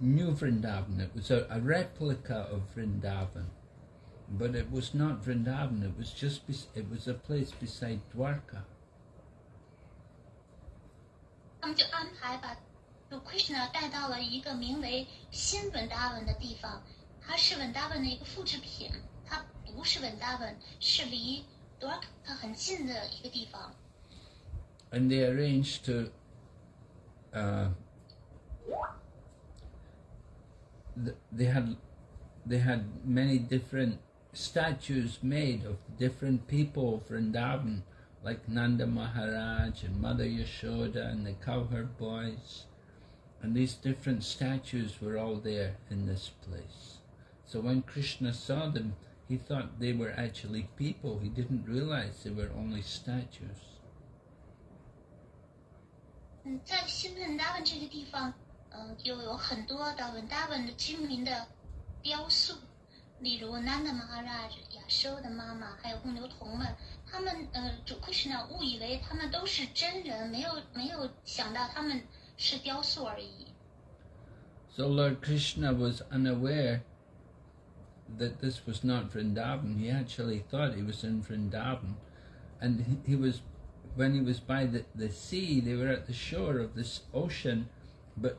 New Vrindavan. It was a, a replica of Vrindavan, but it was not Vrindavan. It was just bes- it was a place beside Dwarka. 他们就安排把主 Krishna 带到了一个名为新文达文的地方，它是文达文的一个复制品，它不是文达文，是离多尔卡很近的一个地方。 and they arranged to uh, th- they had they had many different statues made of different people of Vrindavan, like Nanda Maharaj and Mother Yashoda and the cowherd boys, and these different statues were all there in this place. So when Krishna saw them, he thought they were actually people. He didn't realize they were only statues. 嗯，在新文达文这个地方， 嗯、就有很多的文达文的居民的雕塑，例如 Nanda Maharaj、亚收的妈妈，还有公牛童们，他们呃，主 Krishna 误以为他们都是真人，没有没有想到他们是雕塑而已。 So Lord Krishna was unaware that this was not Vrindavan. He actually thought he was in Vrindavan. And he, he was, when he was by the, the sea, they were at the shore of this ocean, but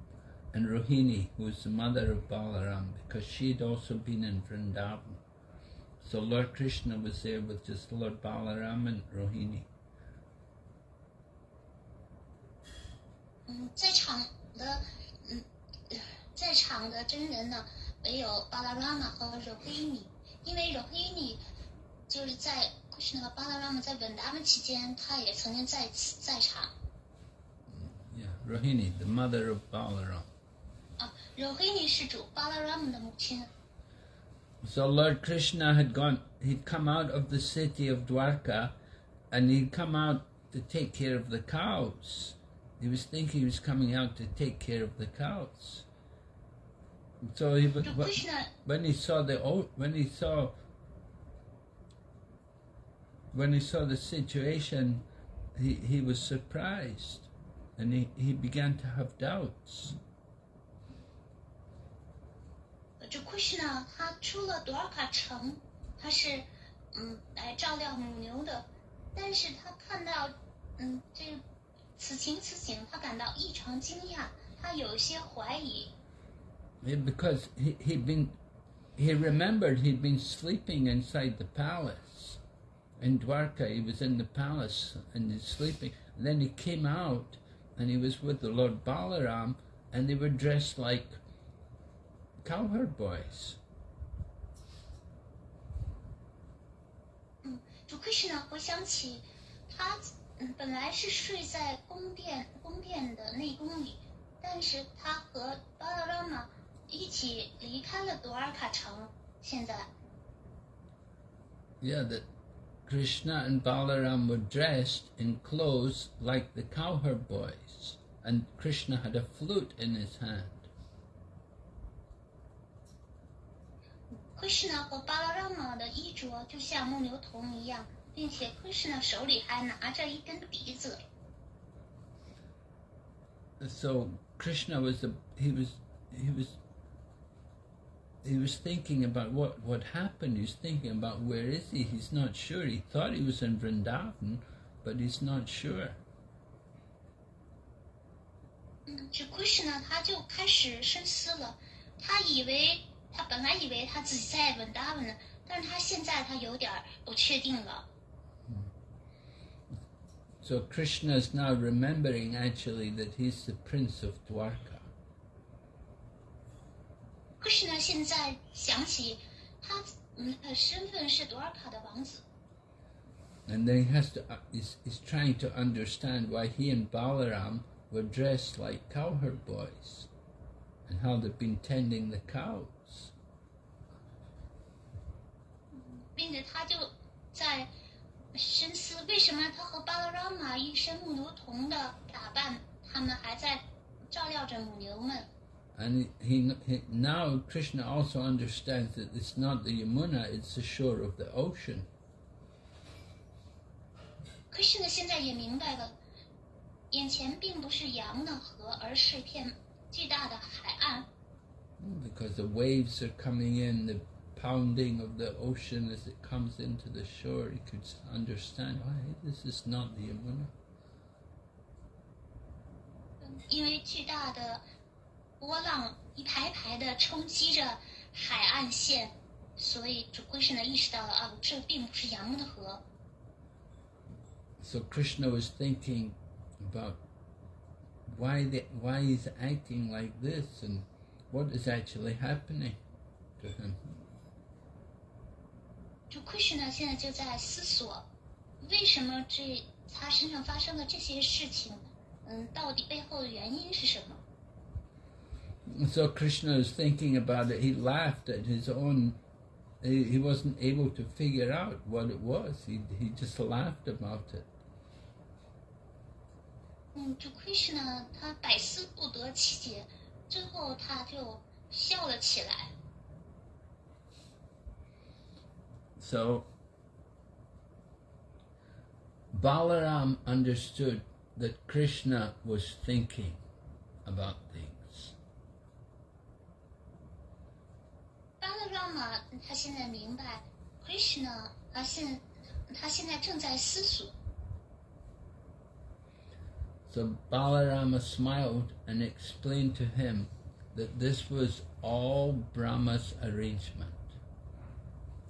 and Rohini, who was the mother of Balaram, because she'd also been in Vrindavan. So Lord Krishna was there with just Lord Balaram and Rohini. 嗯，在场的嗯，呃在场的真人呢，唯有巴拉拉玛和柔黑尼，因为柔黑尼就是在 Krishna 和巴拉拉玛在稳达们期间，他也曾经在此在场 Yeah, Rohini, the mother of Balaram. 啊。柔黑尼是主巴拉拉玛的母亲。 So Lord Krishna had gone, he'd come out of the city of Dwarka and he'd come out to take care of the cows. He was thinking he was coming out to take care of the cows. So he,主wh- Krishna when he saw the o- when he saw when he saw the situation, he, he was surprised and he, he began to have doubts. 主 Krishna 他出了多尔卡城，他是嗯来照料母牛的，但是他看到嗯这个此情此景，他感到异常惊讶，他有一些怀疑。 Yeah, because he, he'd been, he remembered he'd been sleeping inside the palace. In Dwarka, he was in the palace and he's sleeping. And then he came out and he was with the Lord Balaram and they were dressed like cowherd boys. Yeah, that Krishna and Balaram were dressed in clothes like the cowherd boys, and Krishna had a flute in his hand. Krishna 和巴拉拉玛的衣着就像牧牛童一样，并且 Krishna 手里还拿着一根笛子。 so Krishna was a, he was he was he was thinking about what what happened. He's thinking about where is he? He's not sure. He thought he was in Vrindavan, but he's not sure. 嗯，这 Krishna 他就开始深思了，他以为 他本来以为他自己在稳达文呢，但是他现在他有点儿不确定了。 So Krishna is now remembering actually that he's the prince of Dwarka. 可是呢，现在想起他嗯呃身份是多尔卡的王子， And then he has to, uh, he's, he's trying to understand why he and Balaram were dressed like cowherd boys and how they've been tending the cows. 并且他就在深思为什么他和巴拉拉玛一身母牛童的打扮，他们还在照料着母牛们。And he, he now Krishna also understands that it's not the Yamuna, it's the shore of the ocean. Krishna，现在也明白了，眼前并不是洋的河，而是一片巨大的海岸。Because the waves are coming in, the pounding of the ocean as it comes into the shore, you could s- understand why this is not the Yamuna. 因为巨大的波浪一排排的冲击着海岸线，所以主龟神呢意识到了啊，这并不是洋木的河。 So Krishna was thinking about why the, why he's acting like this and what is actually happening to him. 主龟神呢现在就在思索，为什么这他身上发生的这些事情，嗯，到底背后的原因是什么？So Krishna was thinking about it. He laughed at his own. He, he wasn't able to figure out what it was. He he just laughed about it. 嗯，这 Krishna 他百思不得其解，最后他就笑了起来。So Balaram understood that Krishna was thinking about things. 巴勒拉玛他现在明白，Krishna 他现他现在正在思索。 So Balarama smiled and explained to him that this was all Brahma's arrangement.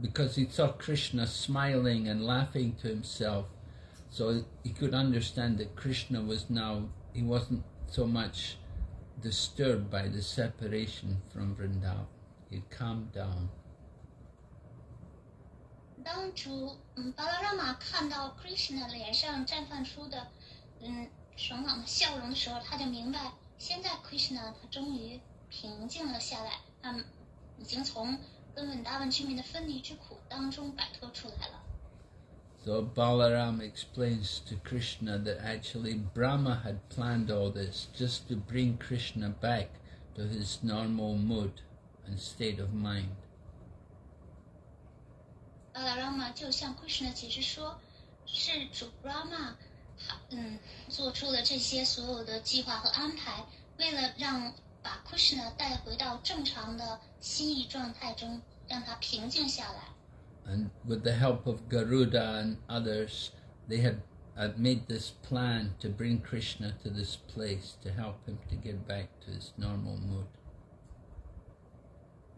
because he saw Krishna smiling and laughing to himself. So he could understand that Krishna was now, he wasn't so much disturbed by the separation from Vrindavan. He'd calmed down. 当主嗯巴拉拉玛看到 Krishna 脸上绽放出的嗯爽朗的笑容的时候，他就明白，现在 Krishna 他终于平静了下来，他已经从 跟稳达文居民的分离之苦当中摆脱出来了。 So Balaram explains to Krishna that actually Brahma had planned all this just to bring Krishna back to his normal mood and state of mind. 巴拉拉玛就向 Krishna 解释说，是主 Brahma 他嗯做出了这些所有的计划和安排，为了让 把 Krishna 带回到正常的心意状态中，让他平静下来。 And with the help of Garuda and others, they had, had made this plan to bring Krishna to this place to help him to get back to his normal mood.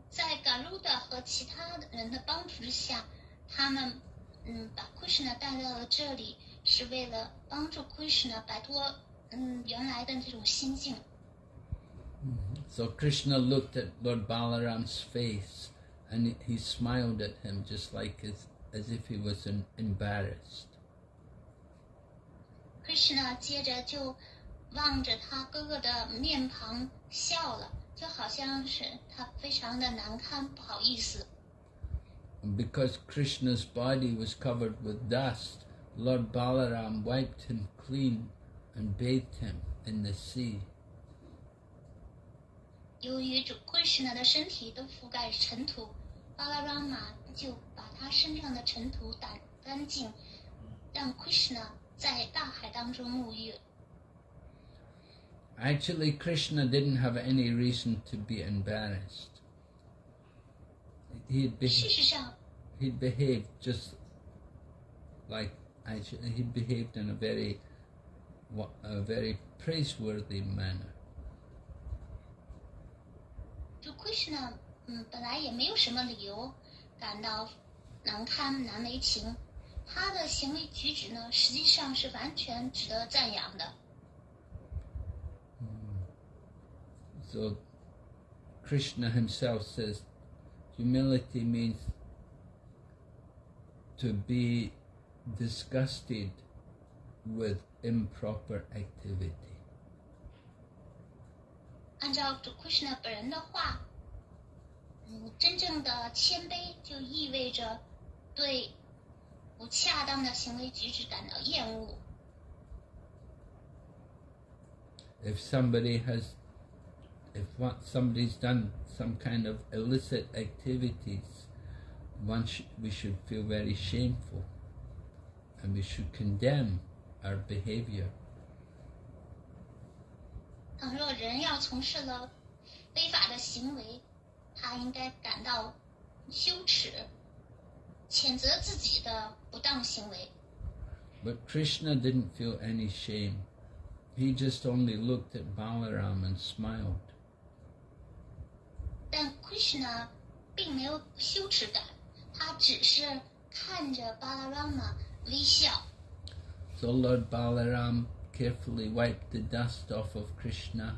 在 Garuda 和其他人的帮助之下，他们嗯把 Krishna 带到了这里，是为了帮助 Krishna 摆脱嗯原来的这种心境。 So Krishna looked at Lord Balaram's face and he- he smiled at him just like as, as if he was em- embarrassed. Krishna 接着就望着他哥哥的面庞笑了，就好像是他非常的难堪，不好意思。 And because Krishna's body was covered with dust, Lord Balaram wiped him clean and bathed him in the sea. 由于主 Krishna 的身体都覆盖着尘土，巴拉拉玛 就把他身上的尘土掸干净，让 Krishna 在大海当中沐浴。 Actually, Krishna didn't have any reason to be embarrassed. He'd, 事 be- 实上， he'd behaved just like actually he behaved in a very wa- a very praiseworthy manner. 就 Krishna，嗯，本来也没有什么理由感到难堪难为情，他的行为举止呢，实际上是完全值得赞扬的。 So Krishna himself says humility means to be disgusted with improper activity. 按照主 Krishna 本人的话，嗯，真正的谦卑就意味着对不恰当的行为举止感到厌恶。 If somebody has if one, somebody's done some kind of illicit activities, one sh- we should feel very shameful and we should condemn our behavior. 倘若人要从事了非法的行为，他应该感到羞耻，谴责自己的不当行为。But Krishna didn't feel any shame. He just only looked at Balaram and smiled. 但 Krishna 并没有羞耻感，他只是看着巴拉拉玛微笑。So Lord Balaram carefully wiped the dust off of Krishna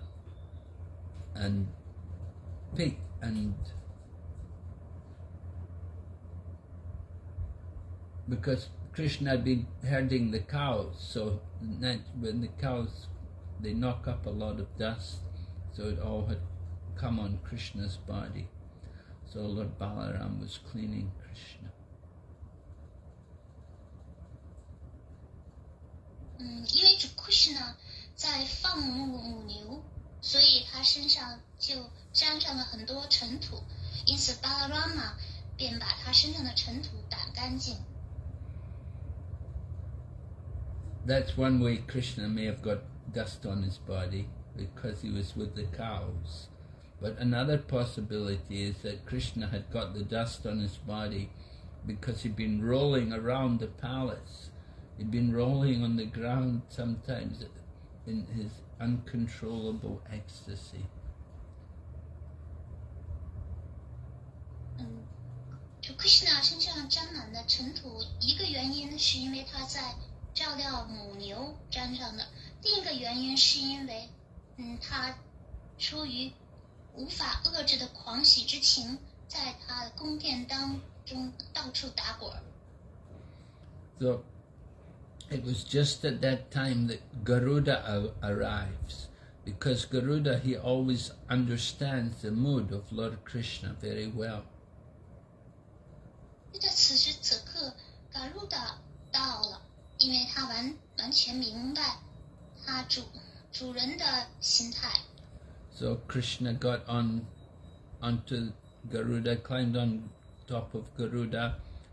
and picked and because Krishna had been herding the cows, so when the cows they knock up a lot of dust, so it all had come on Krishna's body. So Lord Balaram was cleaning Krishna 嗯，因为主 Krishna 在放牧母牛，所以他身上就沾上了很多尘土，因此巴拉拉玛便把他身上的尘土掸干净。 That's one way Krishna may have got dust on his body because he was with the cows. But another possibility is that Krishna had got the dust on his body because he'd been rolling around the palace. He'd been rolling on the ground sometimes in his uncontrollable ecstasy. 嗯，主 Krishna 身上沾满了尘土，一个原因是因为他在照料母牛沾上的，另一个原因是因为，嗯，他出于无法遏制的狂喜之情，在他的宫殿当中到处打滚 it was just at that time that Garuda arrives because Garuda, he always understands the mood of Lord Krishna very well. So Krishna got on onto Garuda, climbed on top of Garuda,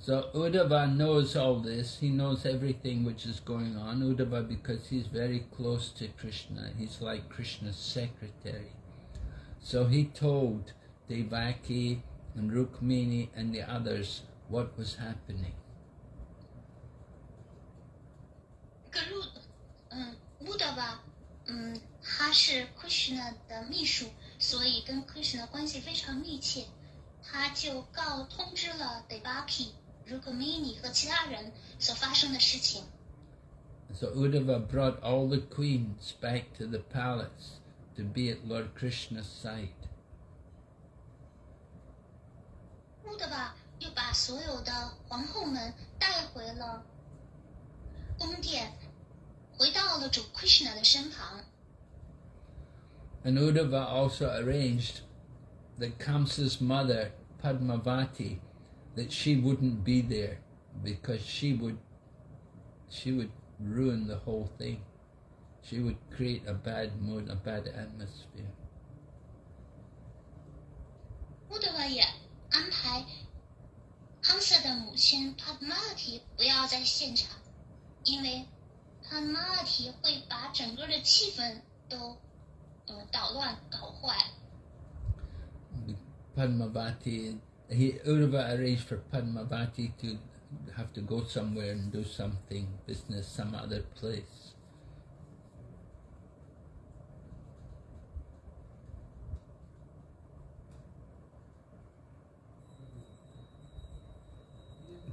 So Uddhava knows all this. He knows everything which is going on. Uddhava, because he's very close to Krishna, he's like Krishna's secretary. So he told Devaki and Rukmini and the others what was happening. 格鲁，嗯，乌德吧，嗯，他是 Krishna 的秘书，所以跟 Krishna 关系非常密切。他就告通知了 Devaki、 Rukmini 和其他人所发生的事情。 So Uddhava brought all the queens back to the palace to be at Lord Krishna's side. 乌德吧又把所有的皇后们带回了宫殿，回到了主 Krishna 的身旁。 And Uddhava also arranged that Kamsa's mother, Padmavati, that she wouldn't be there because she would she would ruin the whole thing. She would create a bad mood, a bad atmosphere. 乌德瓦也安排康瑟的母亲帕玛提不要在现场，因为帕玛提会把整个的气氛都呃捣乱搞坏。 Padmavati, he, Uddhava arranged for Padmavati to have to go somewhere and do something, business, some other place.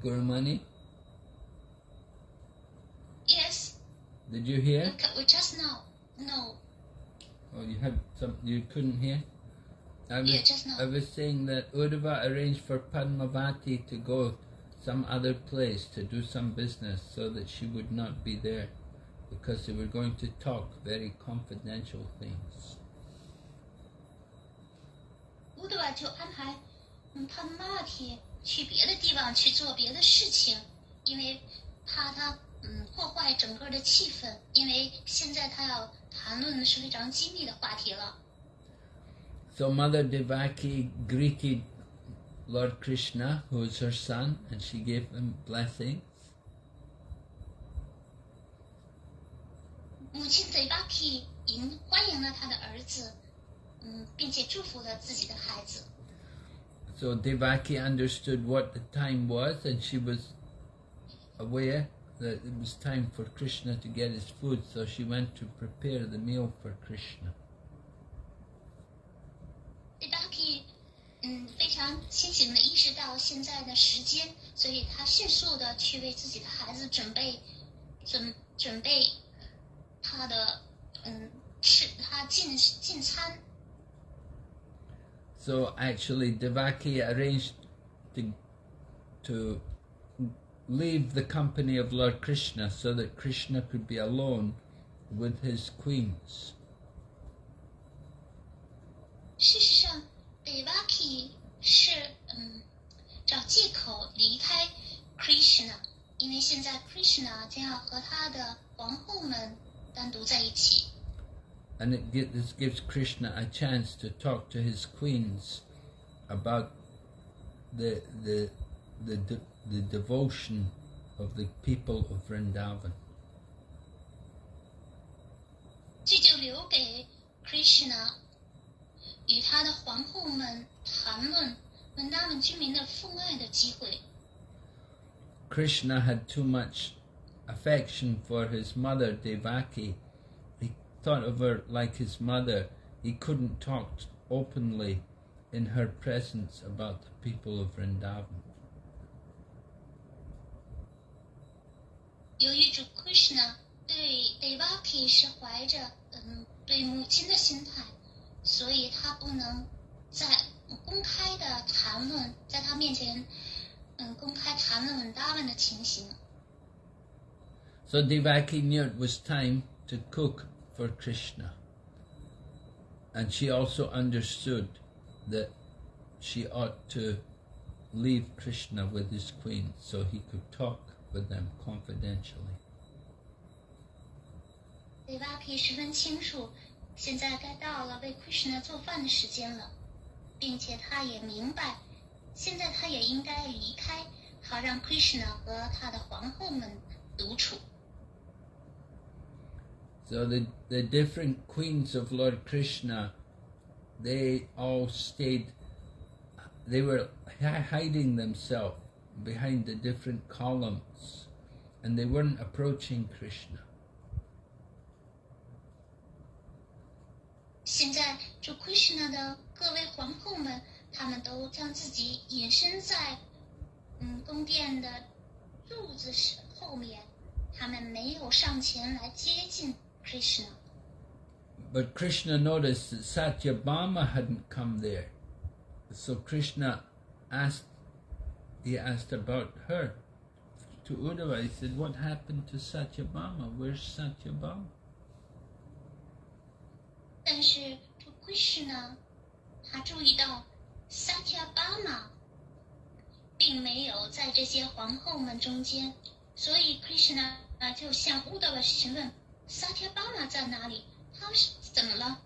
Gurumani, Yes, did you hear? we just now. No, Oh, you had some. You couldn't hear. I was, Yeah, just now. I was saying that Uddhava arranged for Padmavati to go some other place to do some business, so that she would not be there, because they were going to talk very confidential things. 乌德瓦就安排嗯帕玛提去别的地方去做别的事情，因为怕他嗯破坏整个的气氛，因为现在他要谈论的是非常机密的话题了。 so Mother Devaki greeted Lord Krishna, who is her son, and she gave him blessings. So Devaki understood what the time was and she was aware that it was time for Krishna to get his food, so she went to prepare the meal for Krishna. Devaki 嗯非常清醒的意识到现在的时间，所以他迅速的去为自己的孩子准备准准备他的嗯吃他进进餐。 So actually, Devaki arranged to to leave the company of Lord Krishna so that Krishna could be alone with his queens. 事实上，Devaki 是嗯找借口离开 Krishna，因为现在 Krishna 将要和他的皇后们单独在一起。 And it gi- this gives Krishna a chance to talk to his queens about the the the de- the devotion of the people of Vrindavan. 这就留给 Krishna 与他的皇后们谈论文达们居民的父爱的机会。 Krishna had too much affection for his mother Devaki. He thought of her like his mother. He couldn't talk openly in her presence about the people of Vrindavan. 由于主 Krishna 对 Devaki 是怀着嗯对母亲的心态， 所以他不能在公开的谈论，在他面前嗯公开谈论文达们的情形。 So Devaki knew it was time to cook for Krishna. And she also understood that she ought to leave Krishna with his queen so he could talk with them confidentially. Devaki 十分清楚， 现在该到了为 Krishna 做饭的时间了，并且他也明白，现在他也应该离开，好让 Krishna 和他的皇后们独处。 So the, the different queens of Lord Krishna, they all stayed, they were hi- hiding themselves behind the different columns and they weren't approaching Krishna. 现在，主 Krishna 的各位皇后们，他们都将自己隐身在嗯宫殿的柱子是后面，他们没有上前来接近 Krishna。 But Krishna noticed that Satyabhama hadn't come there. So Krishna asked, he asked about her to Uddhava. He said, What happened to Satyabhama? Where's Satyabhama? 但是主 Krishna 他注意到萨提亚巴玛并没有在这些皇后们中间，所以 Krishna 啊就向乌德瓦询问萨提亚巴玛在哪里？他是怎么了？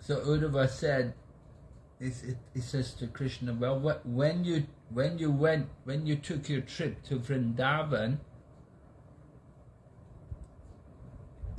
So Uddhava said, is it, he says to Krishna, well, what, when you when you went when you took your trip to Vrindavan,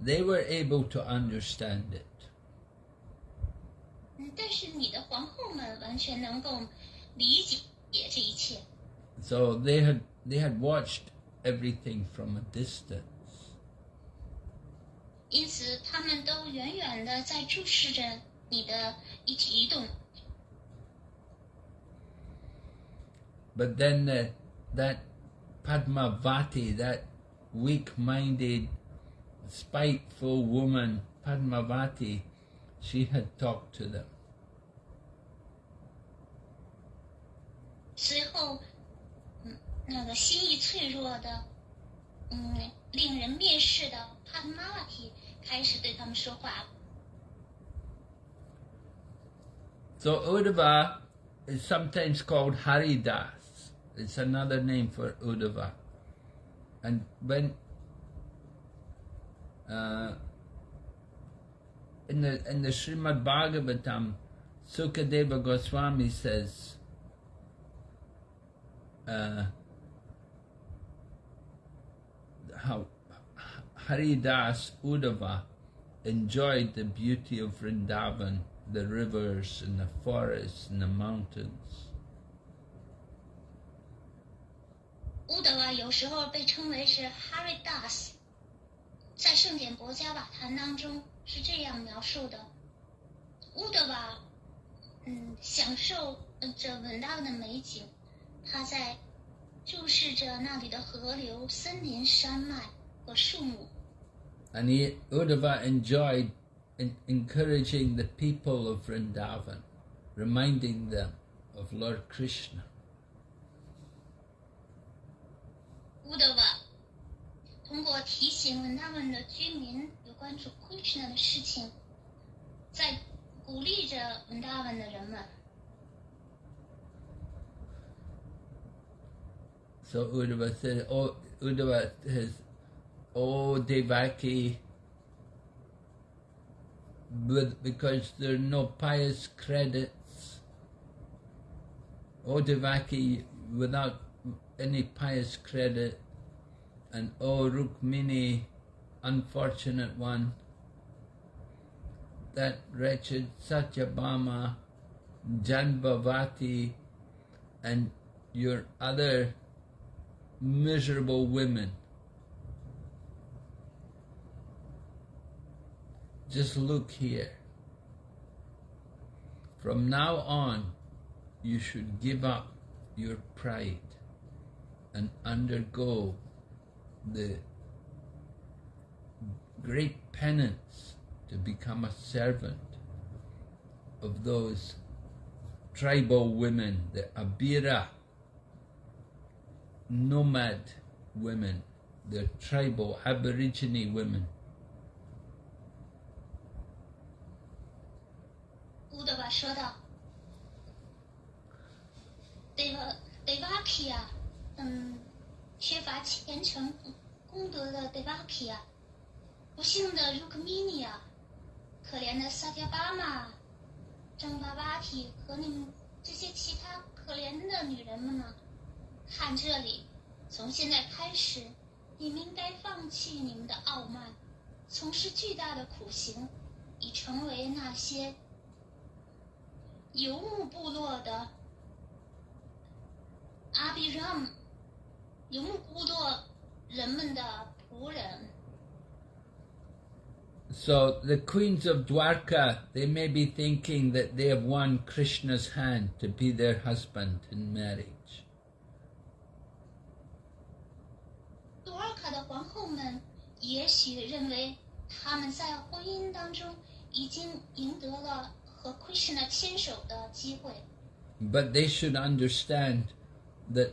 they were able to understand it. 嗯，但是你的皇后们完全能够理解这一切， So they had they had watched everything from a distance. 因此他们都远远的在注视着你的一举一动。 But then that, that Padmavati, that weak-minded, spiteful woman, Padmavati, she had talked to them. 随后，嗯，那个心意脆弱的，嗯，令人蔑视的帕特玛瓦提开始对他们说话。 So Uddhava is sometimes called Haridas. It's another name for Uddhava. And when uh, in the in the Srimad Bhagavatam, Sukadeva Goswami says, uh, how Haridas Uddhava enjoyed the beauty of Vrindavan, the rivers and the forests and the mountains. 乌德瓦有时候被称为是 Haridas， 在圣典博加瓦坛当中是这样描述的：乌德瓦，嗯，享受呃这稳当的美景，他在注视着那里的河流、森林、山脉和树木。 And he, Uddhava enjoyed en- encouraging the people of Vrindavan, reminding them of Lord Krishna. 乌德瓦 通过提醒稳当们的居民有关主 Krishna 的事情，在鼓励着稳当们的人们。 So Uddhava said, "Oh, Uddhava says, oh Devaki, with, because there are no pious credits. Oh Devaki, without any pious credit, And oh Rukmini, unfortunate one, that wretched Satyabhama, Jambavati, and your other miserable women. Just look here. From now on, you should give up your pride and undergo the great penance to become a servant of those tribal women, the Abira, nomad women, the tribal Aborigine women. Uddhava 缺乏虔诚功德的德瓦皮亚，不幸的如克米尼亚，可怜的萨迦巴玛、张巴巴提和你们这些其他可怜的女人们呢？看这里，从现在开始，你们应该放弃你们的傲慢，从事巨大的苦行，以成为那些。”游牧部落的阿比让姆，游牧部落人们的仆人。 So the queens of Dwarka, they may be thinking that they have won Krishna's hand to be their husband in marriage. 杜尔卡的皇后们也许认为他们在婚姻当中已经赢得了和 Krishna 牵手的机会， But they should understand that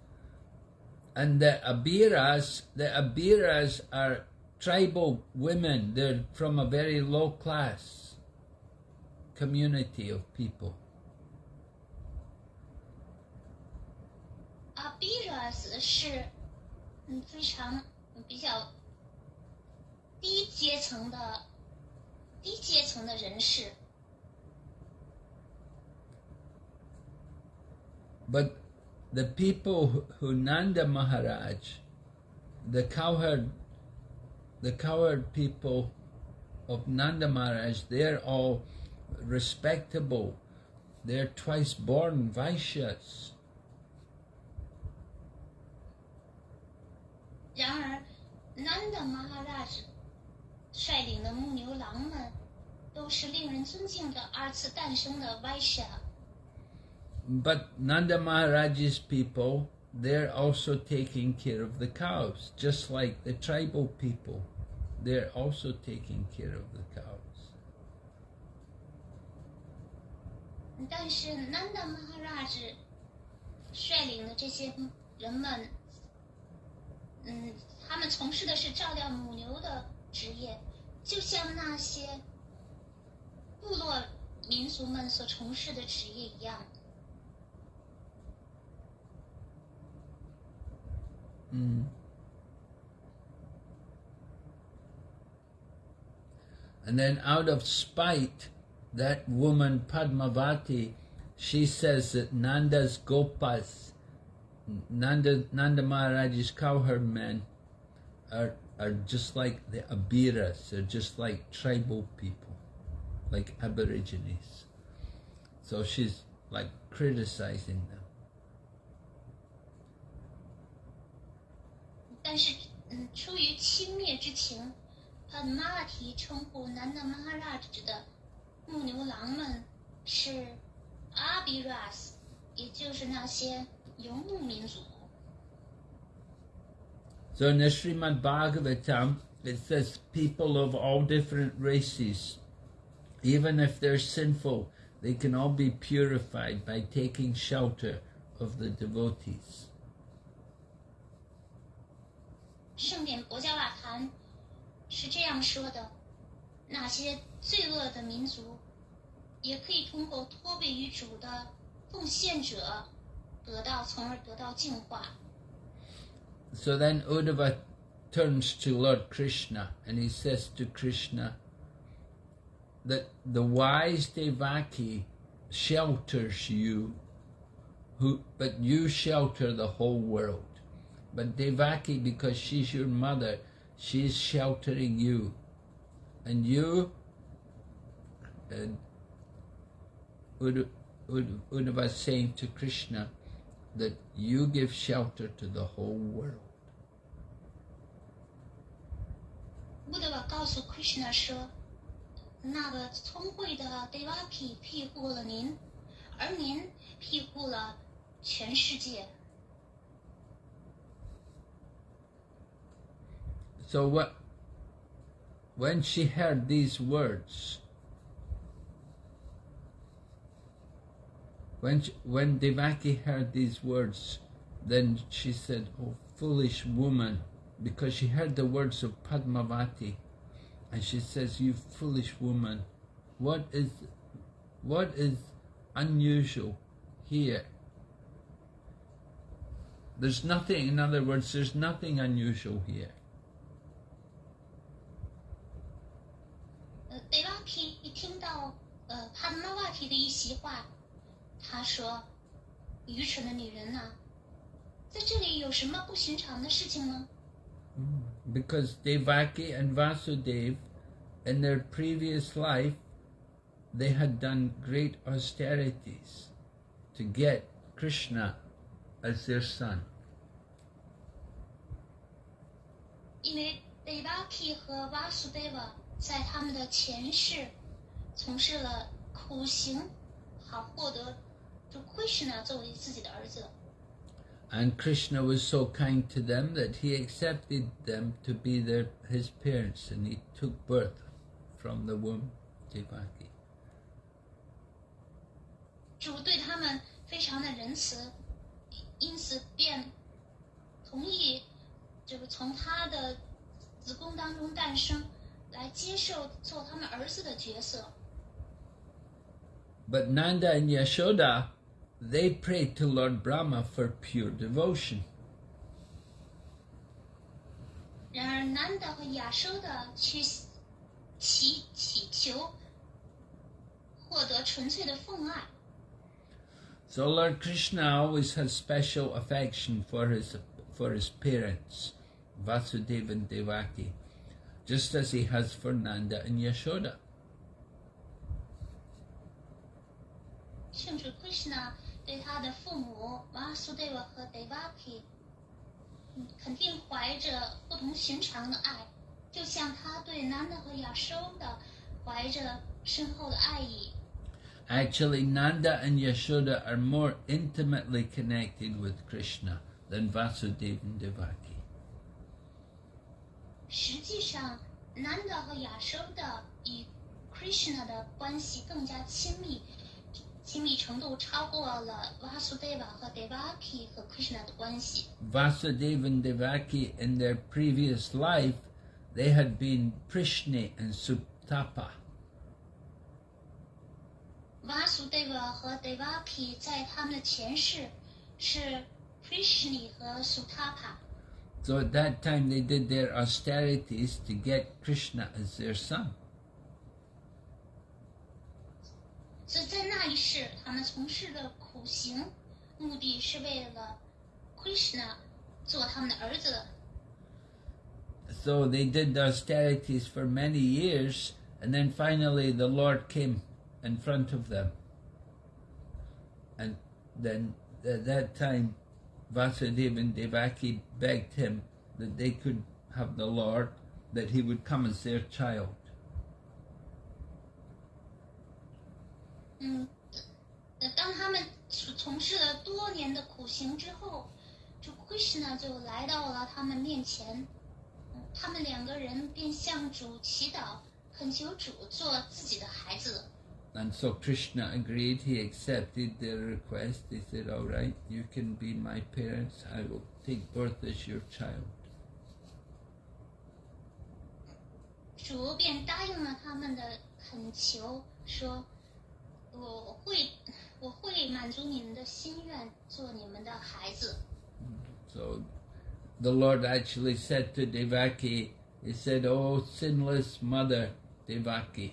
And the Abiras, the Abiras are tribal women. They're from a very low class community of people. Abiras 是嗯非常比较低阶层的低阶层的人士， But the people who- who Nanda Maharaj, the cowherd, the cowherd people of Nanda Maharaj, they're all respectable. They're twice born Vaishyas. 然而，Nanda Maharaj 率领的牧牛郎们都是令人尊敬的二次诞生的 Vaishya。 But Nanda Maharaj's people, they're also taking care of the cows, just like the tribal people. They're also taking care of the cows. 但是 Nanda Maharaj 率领的这些人们，嗯，他们从事的是照料母牛的职业，就像那些部落民族们所从事的职业一样。Mm. And then out of spite, that woman Padmavati, she says that Nanda's Gopas, Nanda, Nanda Maharaj's cowherd men, are, are just like the Abiras, they're just like tribal people, like Aborigines. So she's like criticizing them. 但是，嗯，出于轻蔑之情，Padmavati 称呼 Nanda Maharaj 的牧牛郎们是 Abiras，也就是那些游牧民族。 So in the Srimad Bhagavatam, it says people of all different races, even if they're sinful, they can all be purified by taking shelter of the devotees. 圣典博加瓦坛是这样说的：那些罪恶的民族，也可以通过托庇于主的奉献者，得到，从而得到净化。 So then Uddhava turns to Lord Krishna and he says to Krishna that the wise Devaki shelters you, who, but you shelter the whole world. But Devaki, because she's your mother, she's sheltering you. And you, uh, Uddha- Uddha- Uddhava is saying to Krishna, that you give shelter to the whole world. 乌德瓦告诉 Krishna 说：“那个聪慧的 Devaki 庇护了您，而您庇护了全世界。 So what, when she heard these words, when she, when Devaki heard these words, then she said, "Oh foolish woman," because she heard the words of Padmavati, and she says, "You foolish woman, what is, what is unusual here?" There's nothing, in other words, there's nothing unusual here. 呃，Devaki 一听到呃 Padmavati 的一席话，他说：“愚蠢的女人呐、在这里有什么不寻常的事情吗？Because Devaki and Vasudev, in their previous life, they had done great austerities to get Krishna as their son. 因为 Devaki 和 Vasudeva 在他们的前世从事了苦行，好获得就 Krishna 作为自己的儿子。And Krishna was so kind to them that he accepted them to be their, his parents and he took birth from the womb Devaki. 主对他们非常的仁慈，因此便同意这个从他的子宫当中诞生，来接受做他们儿子的角色。 But Nanda and Yashoda, they prayed to Lord Brahma for pure devotion. 然而，南达和亚收的去祈祈求获得纯粹的奉爱， So Lord Krishna always has special affection for his for his parents, Vasudeva and Devaki, just as he has for Nanda and Yashoda. 圣主 Krishna 对他的父母 Vasudeva 和 Devaki，嗯肯定怀着不同寻常的爱，就像他对南达和亚收的怀着深厚的爱意。 Actually, Nanda and Yashoda are more intimately connected with Krishna than Vasudeva and Devaki. 实际上，南德和亚收的与 Krishna 的关系更加亲密，亲密程度超过了 Vasudeva 和 Devaki 和 Krishna 的关系。Vasudeva and Devaki, in their previous life, they had been Prishni and Suptapa. Vasudeva 和 Devaki 在他们的前世是 Prishni 和 Sutapa，So at that time they did their austerities to get Krishna as their son. So they did the austerities for many years, and then finally the Lord came in front of them. And then at that time Vasudev and Devaki begged him that they could have the Lord, that he would come as their child. 嗯，当他们从事了多年的苦行之后，主 Krishna 就来到了他们面前，他们两个人便向主祈祷，恳求主做自己的孩子。And so Krishna agreed, he accepted their request. He said, All right, you can be my parents, I will take birth as your child. 主便答应了他们的恳求，说：“我会，我会满足你们的心愿，做你们的孩子。 So the Lord actually said to Devaki, He said, Oh, sinless mother Devaki,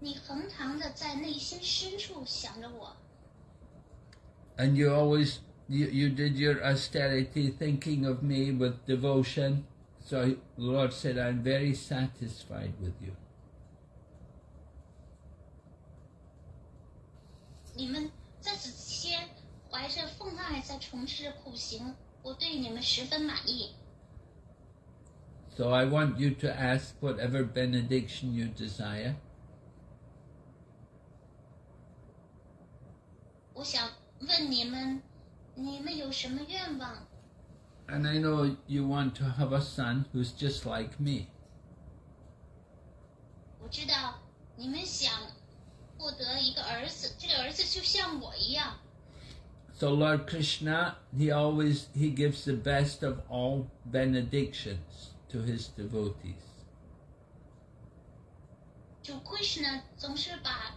你恒常的在内心深处想着我， And you always you, you did your austerity thinking of me with devotion. So the Lord said, I'm very satisfied with you. 你们在此期间怀着奉爱在从事苦行，我对你们十分满意。 So I want you to ask whatever benediction you desire. 我想问你们，你们有什么愿望？ And I know you want to have a son who's just like me. 我知道你们想 获得一个儿子，这个儿子就像我一样。 So Lord Krishna, he always he gives the best of all benedictions to his devotees. 主 Krishna 总是把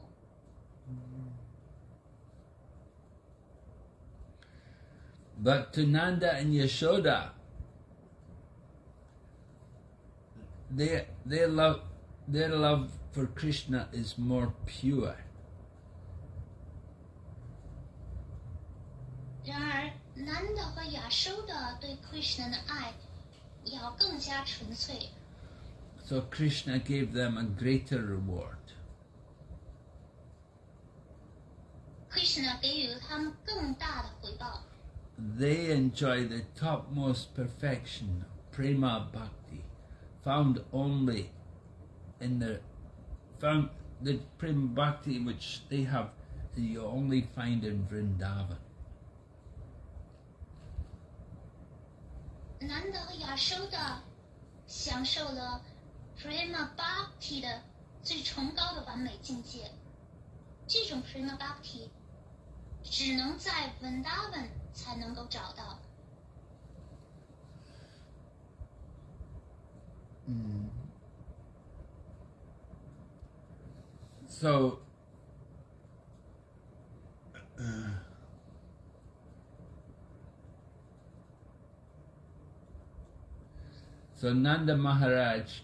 But to Nanda and Yashoda, their, their, love, their love for Krishna is more pure. 然而，Nanda 和亚收的对 Krishna 的爱要更加纯粹。 So Krishna gave them a greater reward. Krishna 给予了他们更大的回报。 They enjoy the topmost perfection of prema bhakti, found only in the found the prema bhakti which they have you only find in Vrindavan. Nanda 和亚收的享受了 Prema Bhakti 的最崇高的完美境界。这种 Prema Bhakti 只能在 Vrindavan 才能够找到。 So uh, So Nanda Maharaj,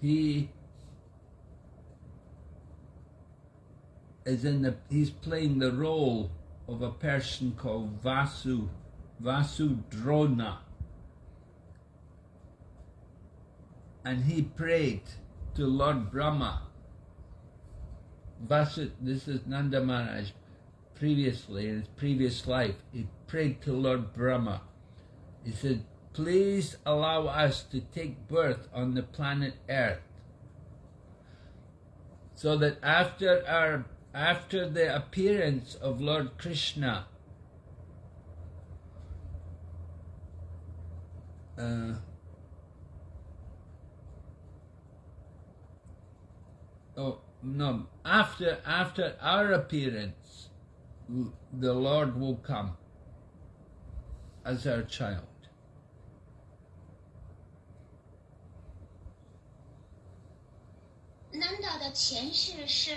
he is in the he's playing the role of a person called Vasu Vasudrona. And he prayed to Lord Brahma. Vasu, this is Nanda Maharaj. Previously, in his previous life, he prayed to Lord Brahma. He said, Please allow us to take birth on the planet Earth. So that after our after the appearance of Lord Krishna, uh, oh no, after after our appearance, l- the Lord will come as our child. 南岛的前世是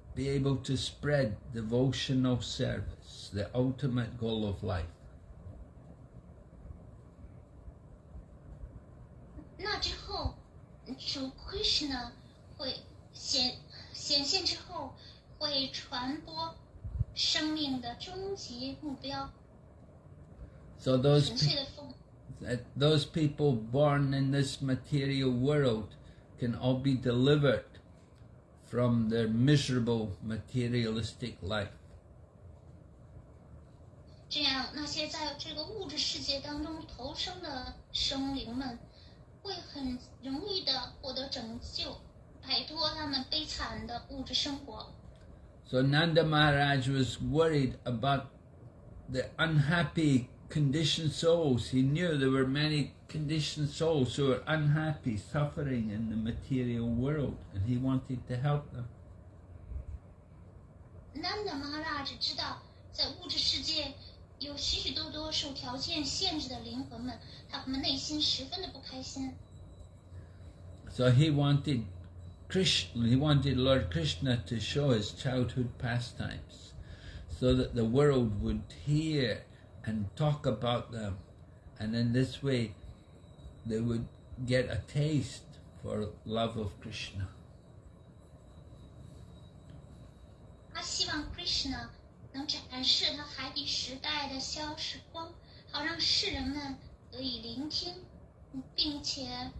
be able to spread devotional service, the ultimate goal of life. 那之后，主 Krishna 会显显现之后，会传播生命的终极目标， So those 纯 pe- 粹的奉 that those people born in this material world can all be delivered from their miserable materialistic life. 这样，那些在这个物质世界当中投生的生灵们，会很容易的获得拯救，摆脱他们悲惨的物质生活。 So Nanda Maharaj was worried about the unhappy conditioned souls. He knew there were many conditioned souls who were unhappy, suffering in the material world, and he wanted to help them. Nanda Maharaj 知道，在物质世界有许许多多受条件限制的灵魂们，他们内心十分的不开心。 So he wanted Krishna, he wanted Lord Krishna to show his childhood pastimes so that the world would hear and talk about them. And in this way, they would get a taste for love of Krishna. 他希望 Krishna 能展示他海底时代的消时光，好让世人们得以聆听，并且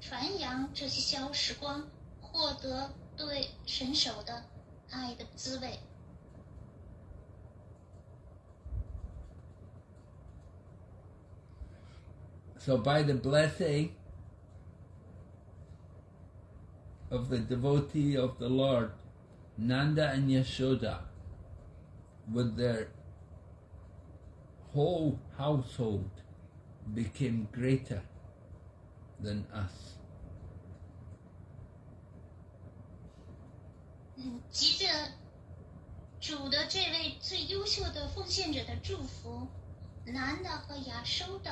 传扬这些消时光，获得对神手的爱的滋味。So by the blessing of the devotee of the Lord, Nanda and Yashoda, with their whole household, became greater than us. 嗯，急着主的这位最优秀的奉献者的祝福，男的和亚收的，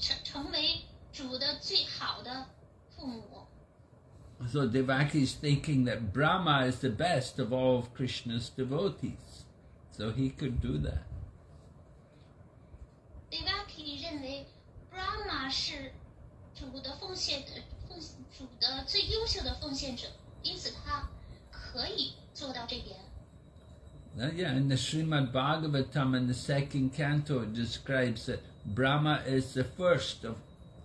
成成为主的最好的父母。So Devaki is thinking that Brahma is the best of all of Krishna's devotees. So he could do that. Devaki 认为 Brahma 是主的奉献的奉主的最优秀的奉献者，因此他可以做到这点。Uh, yeah, in the Srimad Bhagavatam in the second canto it describes that Brahma is the first of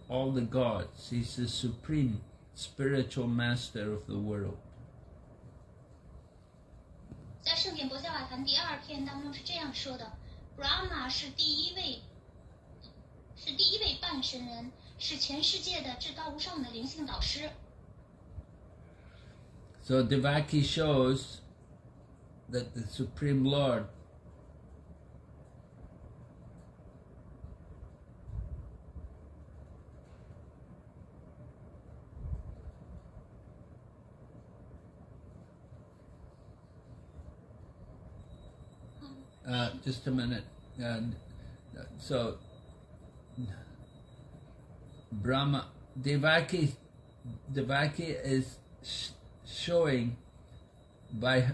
all the gods. He's the supreme spiritual master of the world. 在圣典博伽瓦坛第二篇当中是这样说的：Brahma 是第一位，是第一位半神人，是全世界的至高无上的灵性导师。 So Devaki shows that the Supreme Lord Uh, just a minute. Uh, so, Brahma, Devaki, Devaki is sh- showing by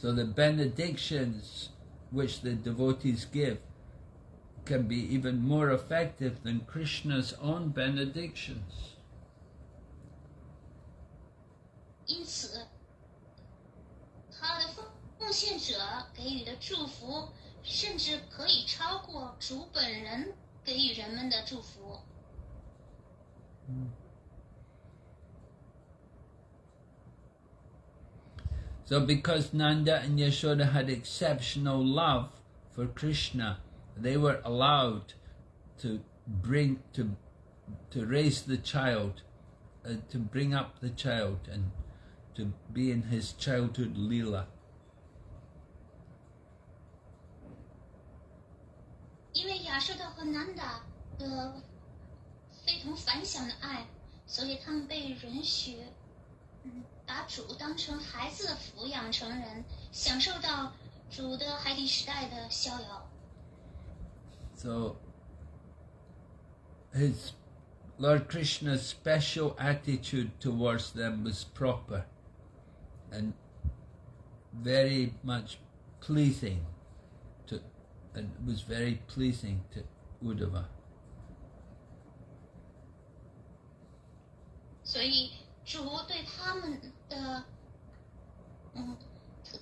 So the benedictions which the devotees give can be even more effective than Krishna's own benedictions. 因此，他的奉奉献者给予的祝福，甚至可以超过主本人给予人们的祝福。 So because Nanda and Yashoda had exceptional love for Krishna, they were allowed to bring to to raise the child, uh, to bring up the child and to be in his childhood lila. 因为亚瑟的和南达的非同凡响的爱，所以他们被允许，嗯， 把主当成孩子抚养成人，享受到主的海底时代的逍遥。 So his Lord Krishna's special attitude towards them was proper and very much pleasing to and was very pleasing to Uddhava. 所以 的，嗯，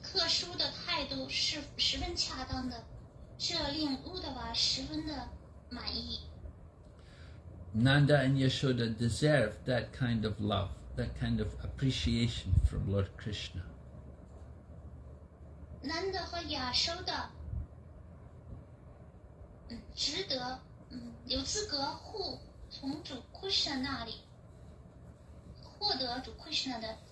特殊的态度是十分恰当的，这令乌德瓦十分的满意。Nanda and Yashoda deserve that kind of love, that kind of appreciation from Lord Krishna. Nanda 和 Yashoda，嗯，值得，嗯，有资格获从主 Krishna 那里获得主 Krishna 的。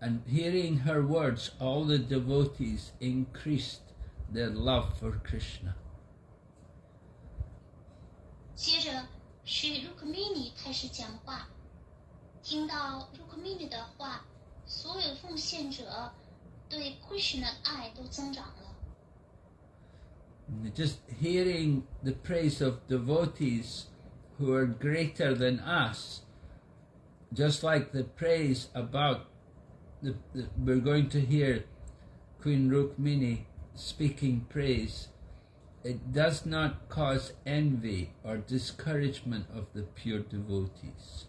and hearing her words, all the devotees increased their love for Krishna. 接着是 Rukmini 开始讲话，听到 Rukmini 的话，所有奉献者对 Krishna 的爱都增长了。 And Just hearing the praise of devotees who are greater than us, just like the praise about the, the we're going to hear Queen Rukmini speaking praise. It does not cause envy or discouragement of the pure devotees.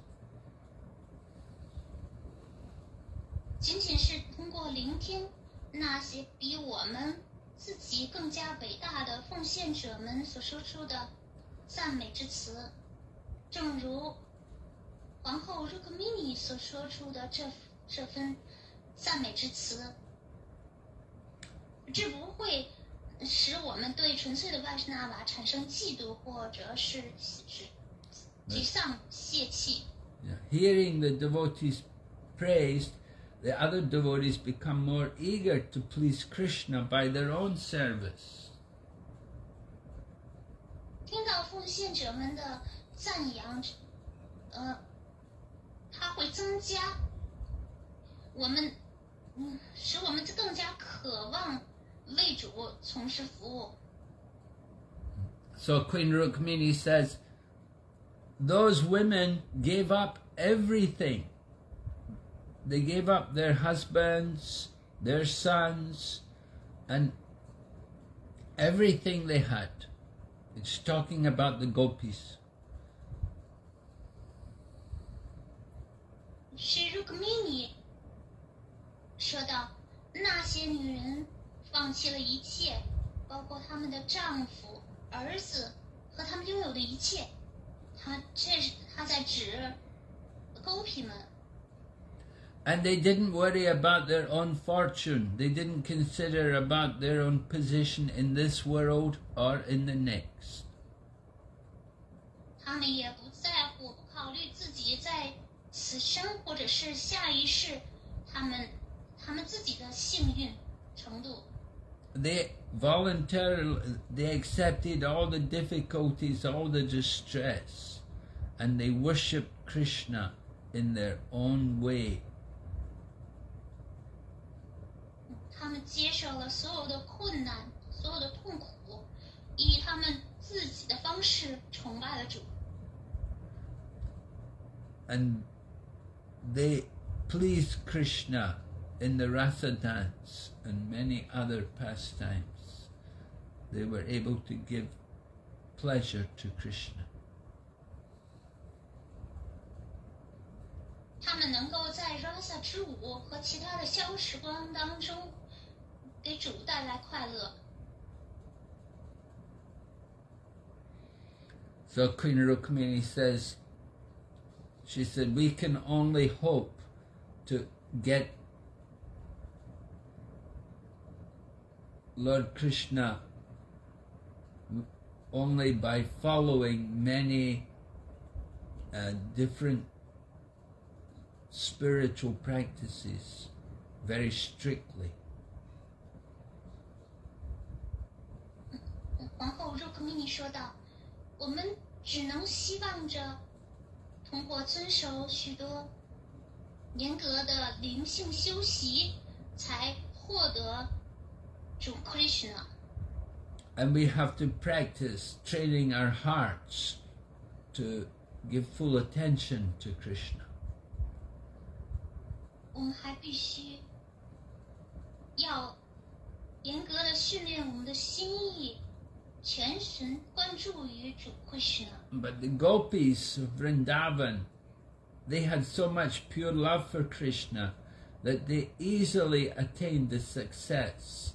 仅仅是通过聆听那些比我们自己更加伟大的奉献者们所说出的赞美之词，正如皇后 Rukmini 所说出的这这份 赞美之词，这不会使我们对纯粹的外什纳瓦产生嫉妒或者是是沮丧、泄气。Hearing the devotees praised, the other devotees become more eager to please Krishna by their own service. 听到奉献者们的赞扬，呃，它会增加我们，嗯，使我们更加渴望为主从事服务。 So Queen Rukmini says, those women gave up everything. They gave up their husbands, their sons, and everything they had. It's talking about the gopis. 是 Rukmini 说到，那些女人放弃了一切，包括她们的丈夫、儿子和他们拥有的一切。她这是她在指狗皮们。 And they didn't worry about their own fortune. They didn't consider about their own position in this world or in the next. 他们也不在乎、不考虑自己在此生或者是下一世，他们 他们自己的幸运程度。 They voluntarily they accepted all the difficulties, all the distress, and they worshiped Krishna in their own way. 他们接受了所有的困难、所有的痛苦，以他们自己的方式崇拜了主。 and they pleased Krishna in the Rasa dance and many other pastimes, they were able to give pleasure to Krishna. 他们能够在 Rasa 之舞和其他的消时光当中，给主带来快乐。So Queen Rukmini says, she said, we can only hope to get Lord Krishna only by following many uh, different spiritual practices very strictly to Krishna. And we have to practice training our hearts to give full attention to Krishna. But the gopis of Vrindavan, they had so much pure love for Krishna that they easily attained the success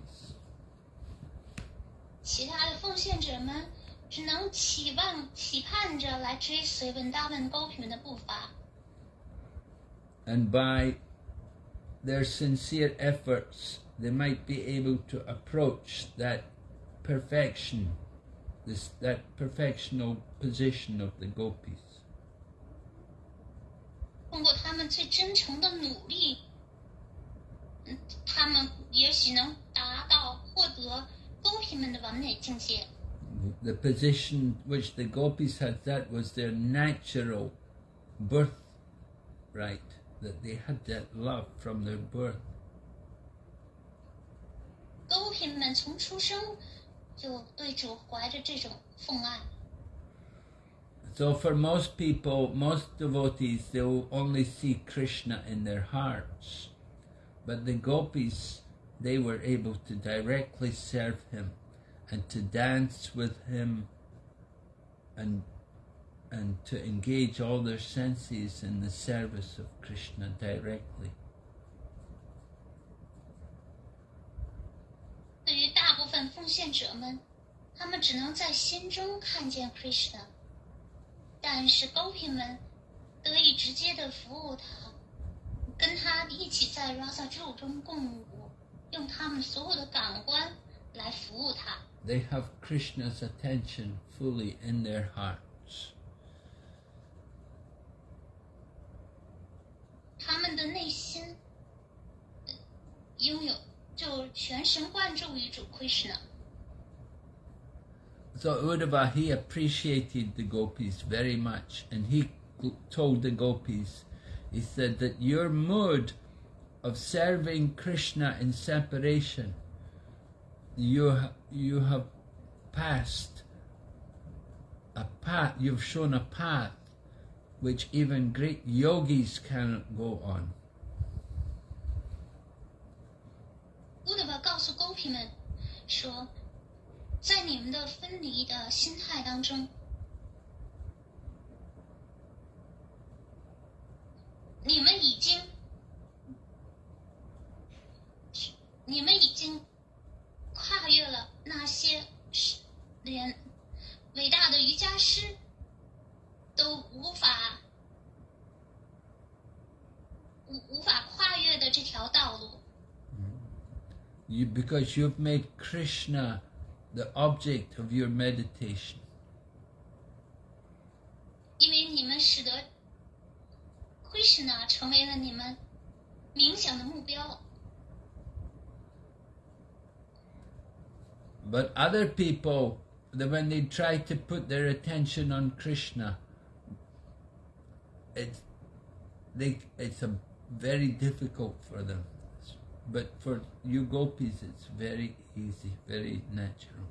其他的奉献者们只能期望、期盼着来追随文达文公平们的步伐。and by their sincere efforts, they might be able to approach that perfection, this that perfectional position of the gopis. 通过他们最真诚的努力，嗯，他们也许能达到获得。The position which the gopis had, that was their natural birthright, that they had that love from their birth. 公平们从出生就对主怀着这种奉爱， So for most people, most devotees, they will only see Krishna in their hearts. But the gopis, they were able to directly serve him and to dance with him and and to engage all their senses in the service of Krishna directly. 对于大部分奉献者们，他们只能在心中看见 Krishna，但是公平们得以直接的服务他，跟他一起在 Rasa 咒中共舞， 用他们所有的感官来服务他。 They have Krishna's attention fully in their hearts. 他们的内心呃拥有就全神贯注于主 Krishna。 So Uddhava, he appreciated the gopis very much, and he g- told the gopis, he said that your mode of serving Krishna in separation, you ha- you have passed a path. You've shown a path which even great yogis cannot go on. 乌德巴告诉公平们说，在你们的分离的心态当中，你们已经， 你们已经跨越了那些连伟大的瑜伽师都无法无无法跨越的这条道路。You, because you've made Krishna the object of your meditation. 因为你们使得 Krishna 成为了你们冥想的目标。But other people, that when they try to put their attention on Krishna, it's they it's a very difficult for them. But for you gopis, it's very easy, very natural.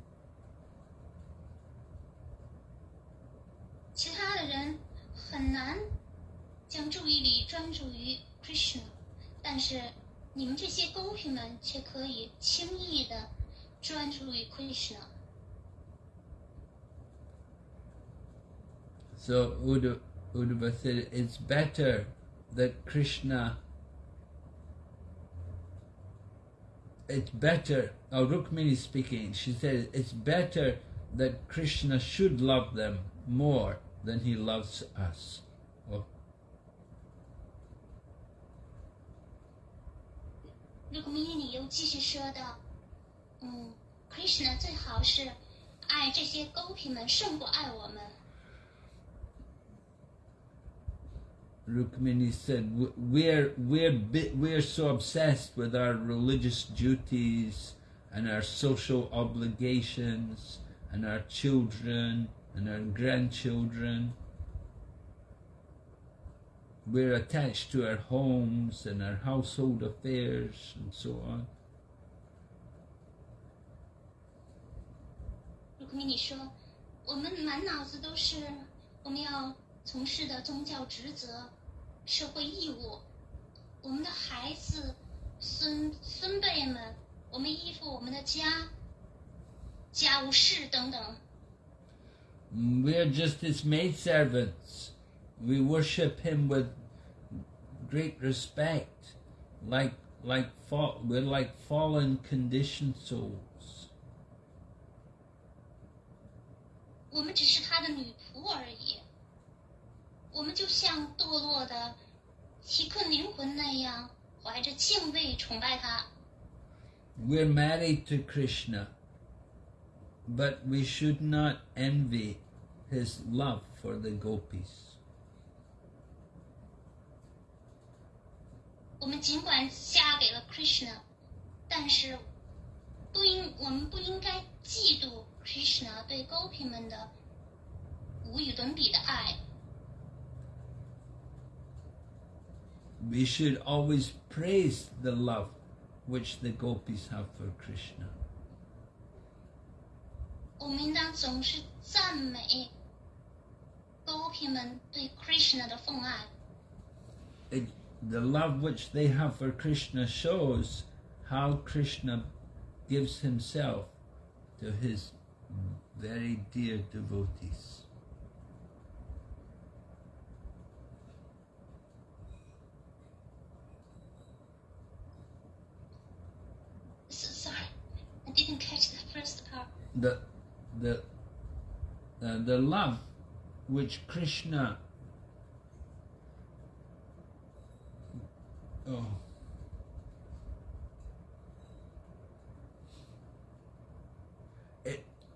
其他的人很难将注意力专注于 Krishna，但是你们这些公平们却可以轻易的 专注于 Krishna。 So Uddha, Uddhava said it's better that Krishna. It's better. Oh, Rukmini speaking. She said it's better that Krishna should love them more than he loves us. Oh, 如果明天你又继续说到， 嗯，Krishna 最好是 爱这些狗皮们胜过爱我们。 Rukmini said, "W- "We're we're bi- we're so obsessed with our religious duties and our social obligations and our children and our grandchildren. We're attached to our homes and our household affairs and so on. 鲁克米尼说：“我们满脑子都是我们要从事的宗教职责、社会义务，我们的孩子、孙孙辈们，我们依附我们的家、家务事等等。 We're just his maidservants. We worship him with great respect, like like fall, we're like fallen conditioned souls. 我们只是他的女仆而已。我们就像堕落的奇困灵魂那样，怀着敬畏崇拜他。We're married to Krishna, but we should not envy his love for the gopis. 我们尽管嫁给了 Krishna，但是不应我们不应该嫉妒 Krishna 对 Gopi 们的无与伦比的爱。 We should always praise the love which the gopis have for Krishna. 我们应当总是赞美 Gopi 们对 Krishna 的奉爱。 it, the love which they have for Krishna shows how Krishna gives himself to his very dear devotees. So, sorry, I didn't catch the first part. The, the, uh, the love which Krishna oh it, it,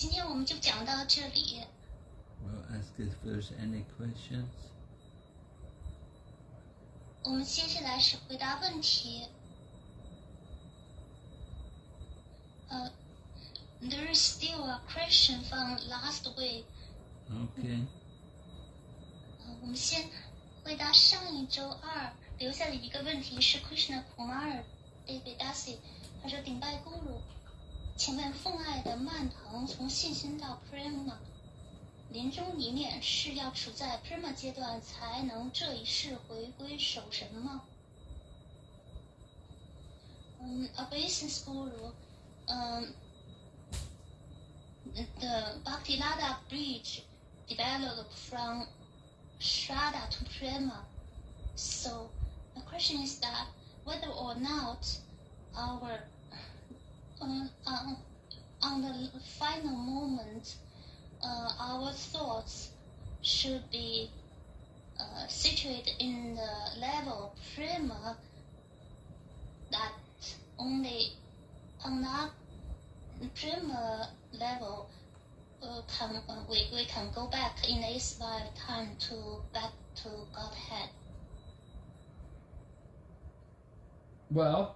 今天我们就讲到这里， We'll ask if there's any questions. 我们接下来是回答问题。呃、t h e r is still a question from last week。 Okay. 呃，我们先回答上一周二留下的一个问题是 Krishna Kumar David Dasi，他说顶拜咕噜，请问奉爱的蔓 ”能从信心到 prema。临终遗念是要处在 prema 阶段才能这一世回归守神吗？嗯，obeisance guru，嗯，the Bhakti Lata bridge developed from shraddha to prema，so the question is that whether or not our uh, uh on the final moment, uh, our thoughts should be uh, situated in the level of prema that only on that prema level uh, can uh, we, we can go back in this lifetime to back to Godhead. Well,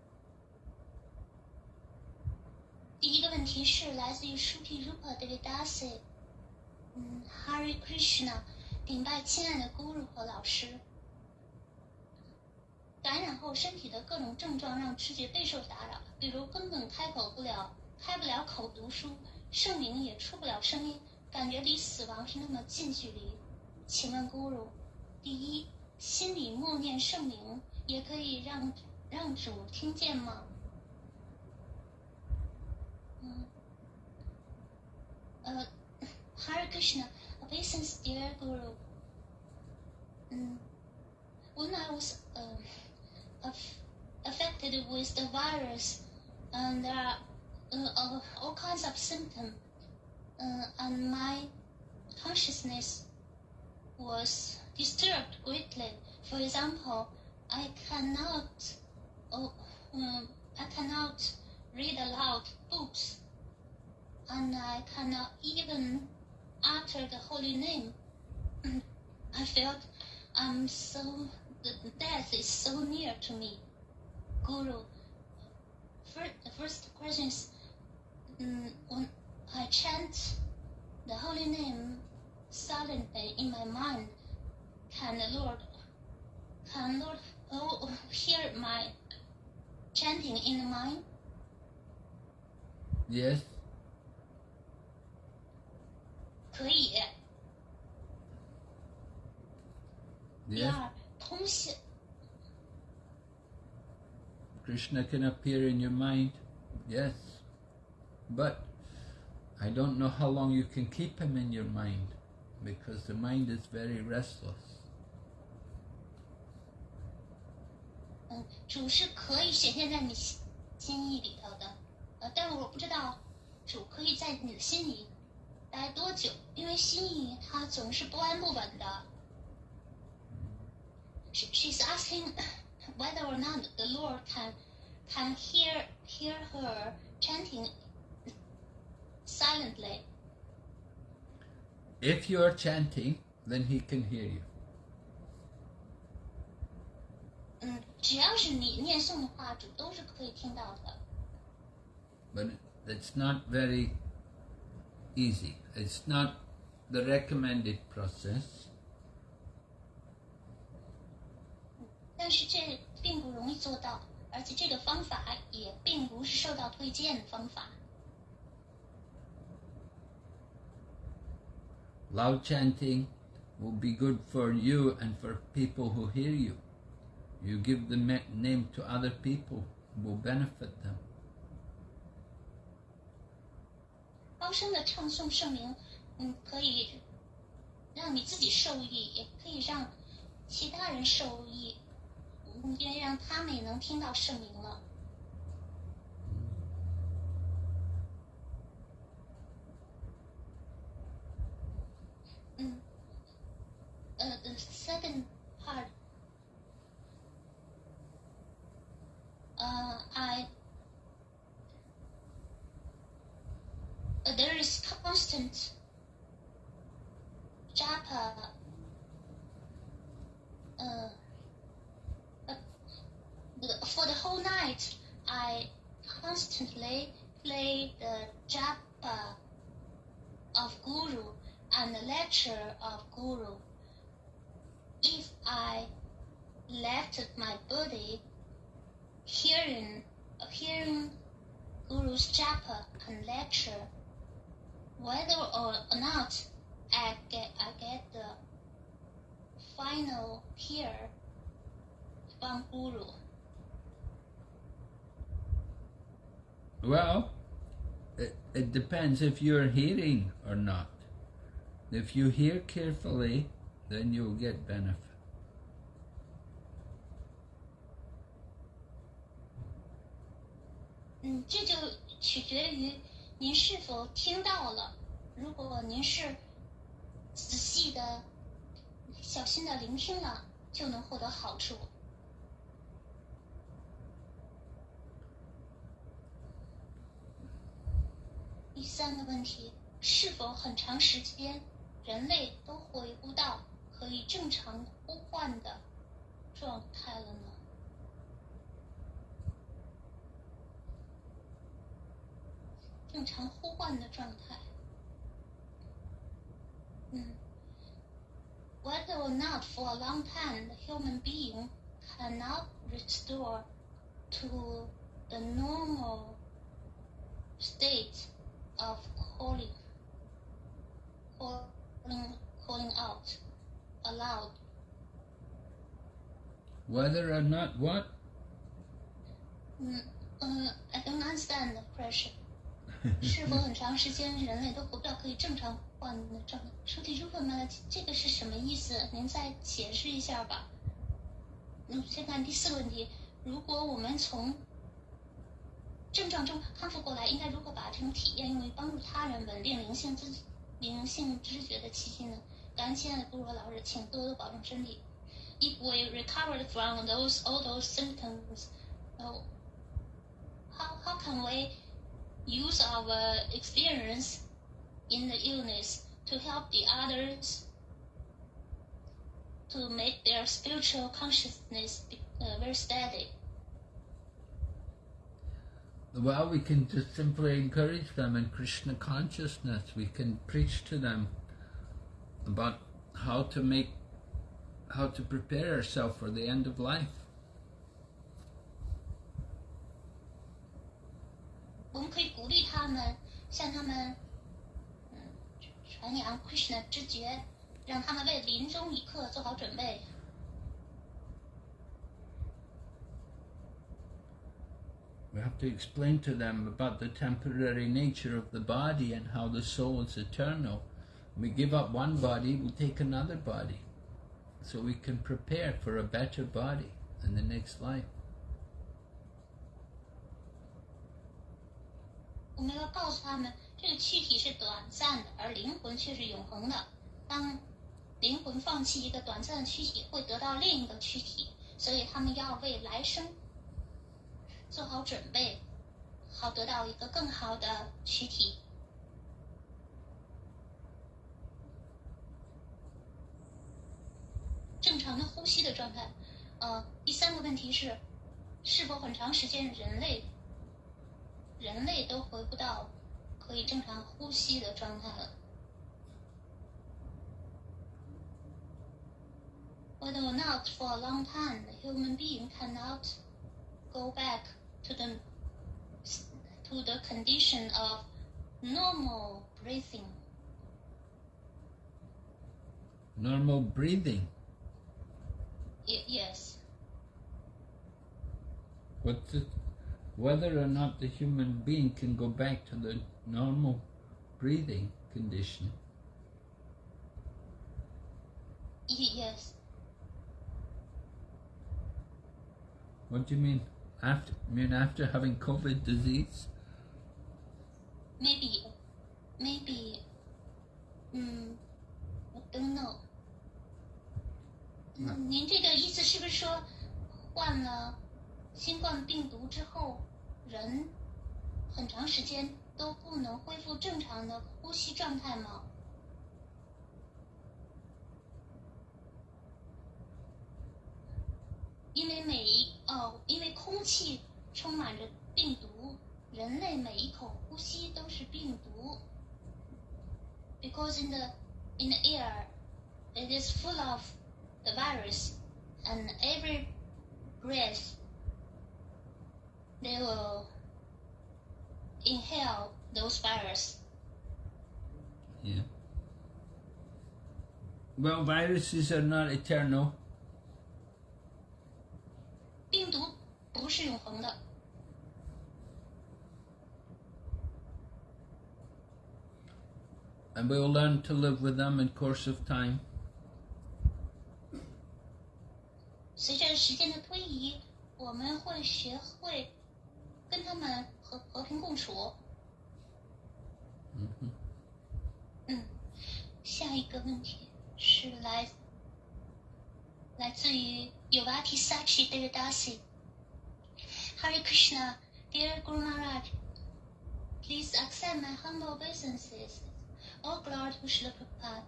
第一个问题是来自于 Shruti Rupa Devidasi，嗯，Hari Krishna，顶拜亲爱的 Guru 和老师。感染后身体的各种症状让知觉备受打扰，比如根本开口不了，开不了口读书，圣名也出不了声音，感觉离死亡是那么近距离。请问 Guru，第一，心里默念圣名也可以让让主听见吗？uh, Hare Krishna, obeisance, dear Guru. Mm. When I was uh, affected with the virus, and there are uh, all kinds of symptoms, uh, and my consciousness was disturbed greatly. For example, I cannot, oh, um, I cannot read aloud books and I cannot even utter the holy name. I felt I'm so the death is so near to me. Guru, first, the first question is um, when I chant the holy name silently in my mind, can the Lord, can Lord oh, hear my chanting in the mind? Yes. 可以。第 Yes. 二，通信 Krishna can appear in your mind. Yes. But I don't know how long you can keep him in your mind because the mind is very restless. 嗯，主是可以显现在你心心意里头的，呃，但我不知道主可以在你的心里 待多久，因为心意它总是不安不稳的。She, she's asking whether or not the Lord can can hear hear her chanting silently. If you are chanting, then he can hear you. 嗯，只要是你念诵的话，主都是可以听到的。 But it's not very easy. It's not the recommended process. 但是这并不容易做到，而且这个方法也并不是受到推荐的方法。 Loud chanting will be good for you and for people who hear you. You give the ma- name to other people, will benefit them. 高声的唱诵圣名，嗯，可以让你自己受益，也可以让其他人受益，嗯，因为让他们也能听到圣名了。嗯，呃，the second part，呃，I constant japa. Uh, uh, for the whole night, I constantly play the japa of Guru and the lecture of Guru. If I left my body hearing, hearing Guru's japa and lecture, whether or not I get, I get the final here from Guru. Well, it, it depends if you're hearing or not. If you hear carefully, then you'll get benefit. Mm, 您是否听到了。如果您是仔细的、小心的聆听了，就能获得好处。第三个问题，是否很长时间人类都回不到可以正常呼唤的状态了呢？正常呼唤的状态。嗯，whether or not for a long time the human being cannot restore to the normal state of calling, calling, calling out aloud. Whether or not what? 嗯嗯，I don't understand the question. 是否很长时间人类都活不了可以正常换的状态？说题如何吗？这个是什么意思？您再解释一下吧。嗯，先看第四个问题：如果我们从症状中康复过来，应该如何把这种体验用于帮助他人稳定灵性自灵性知觉的气息呢？感恩亲爱的部落老师，请多多保重身体。If we recovered from those all those symptoms, how how can we use our experience in the illness to help the others to make their spiritual consciousness uh, very steady. Well, we can just simply encourage them in Krishna consciousness. We can preach to them about how to make, how to prepare ourselves for the end of life. 我们可以鼓励他们，向他们，嗯，传扬 Krishna 知觉，让他们为临终一刻做好准备。We have to explain to them about the temporary nature of the body and how the soul is eternal. we give up one body, we take another body. So we can prepare for a better body in the next life. 我们要告诉他们，这个躯体是短暂的，而灵魂却是永恒的。当灵魂放弃一个短暂的躯体，会得到另一个躯体，所以他们要为来生做好准备，好得到一个更好的躯体。正常的呼吸的状态。呃，第三个问题是，是否很长时间人类？人类都回不到可以正常呼吸的状态了。Whether or not for a long time the human being cannot go back to the to the condition of normal breathing. Normal breathing. Y- yes. What's it? whether or not the human being can go back to the normal breathing condition. Yes. What do you mean? After I mean after having COVID disease? Maybe, maybe. Hmm. I don't know. 您这个意思是不是说，患了 新冠病毒之后，人很长时间都不能恢复正常的呼吸状态吗？因为每一哦，因为空气充满着病毒，人类每一口呼吸都是病毒。Because in the in the air, it is full of the virus, and every breath they will inhale those viruses. Yeah. Well, viruses are not eternal. 病毒不是永恒的。And we'll learn to live with them in course of time. 随着时间的推移，我们会学会 跟他们和和平共处。嗯哼。嗯，下一个问题是来来自于 Yovati Sachi Devidasi。Hare Krishna, dear Guru Maharaj, please accept my humble obeisances. All glory to Srila Prabhupada.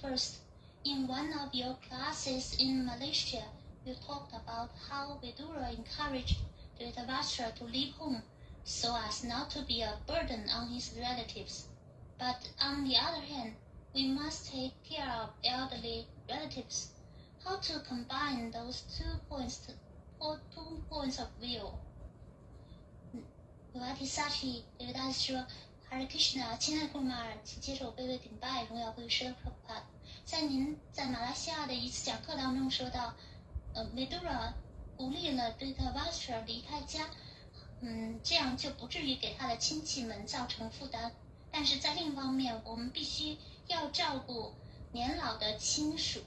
First, in one of your classes in Malaysia, you talked about how Vidura encouraged Dhritarashtra to leave home so as not to be a burden on his relatives. But on the other hand, we must take care of elderly relatives. How to combine those two points to, or two points of view? 维瓦提萨提这个大师说：“Hare Krishna，亲爱的库马尔，请接受卑微顶拜，荣耀归师普帕。在您在马来西亚的一次讲课当中说到，呃，梅 鼓励了对特瓦斯特离开家，嗯，这样就不至于给他的亲戚们造成负担。但是在另一方面，我们必须要照顾年老的亲属。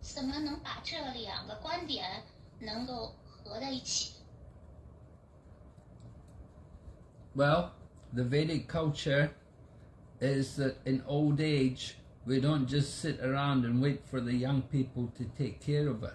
怎么能把这两个观点能够合在一起？” Well, the Vedic culture is that in old age we don't just sit around and wait for the young people to take care of us.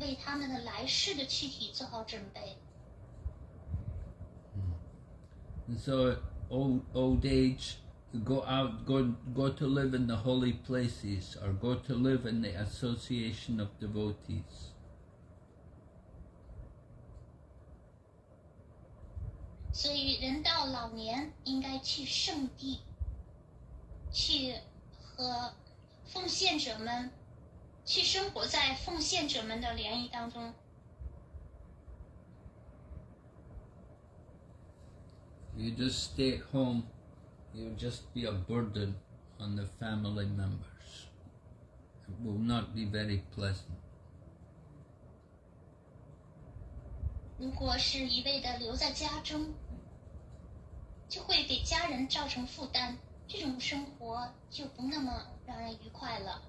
为他们的来世的躯体做好准备。And so old old age go out go go to live in the holy places or go to live in the association of devotees. 所以，人到老年应该去圣地，去和奉献者们，去生活在奉献者们的联谊当中。You just stay at home, you'll just be a burden on the family members. It will not be very pleasant. 如果是一味的留在家中，就会给家人造成负担，这种生活就不那么让人愉快了。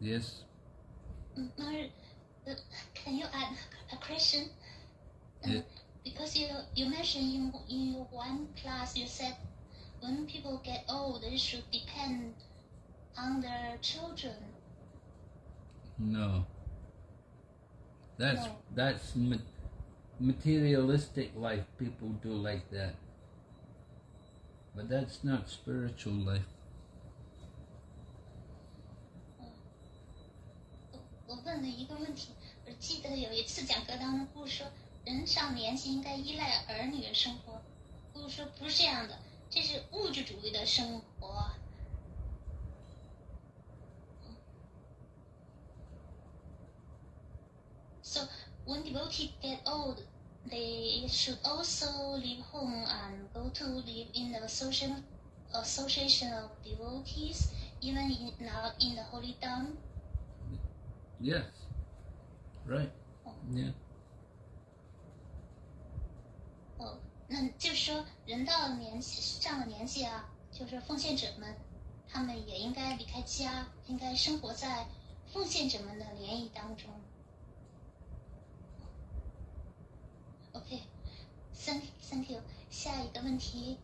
Yes? Uh, can you add a question? Uh. Because you you mentioned in in your one class you said when people get old they should depend on their children. No. That's No. that's ma- materialistic life. People do like that, but that's not spiritual life. 我我问了一个问题，我记得有一次讲课当中，不是说人上年纪应该依赖儿女的生活，不是说不是这样的，这是物质主义的生活。So when devotees get old, they should also leave home and go to live in the social association of devotees, even in, not in the holy town. Yes. Right. Yeah. 哦，那就是说，人到了年纪上了年纪啊，就是奉献者们，他们也应该离开家，应该生活在奉献者们的联谊当中。OK，thank、thank you。下一个问题，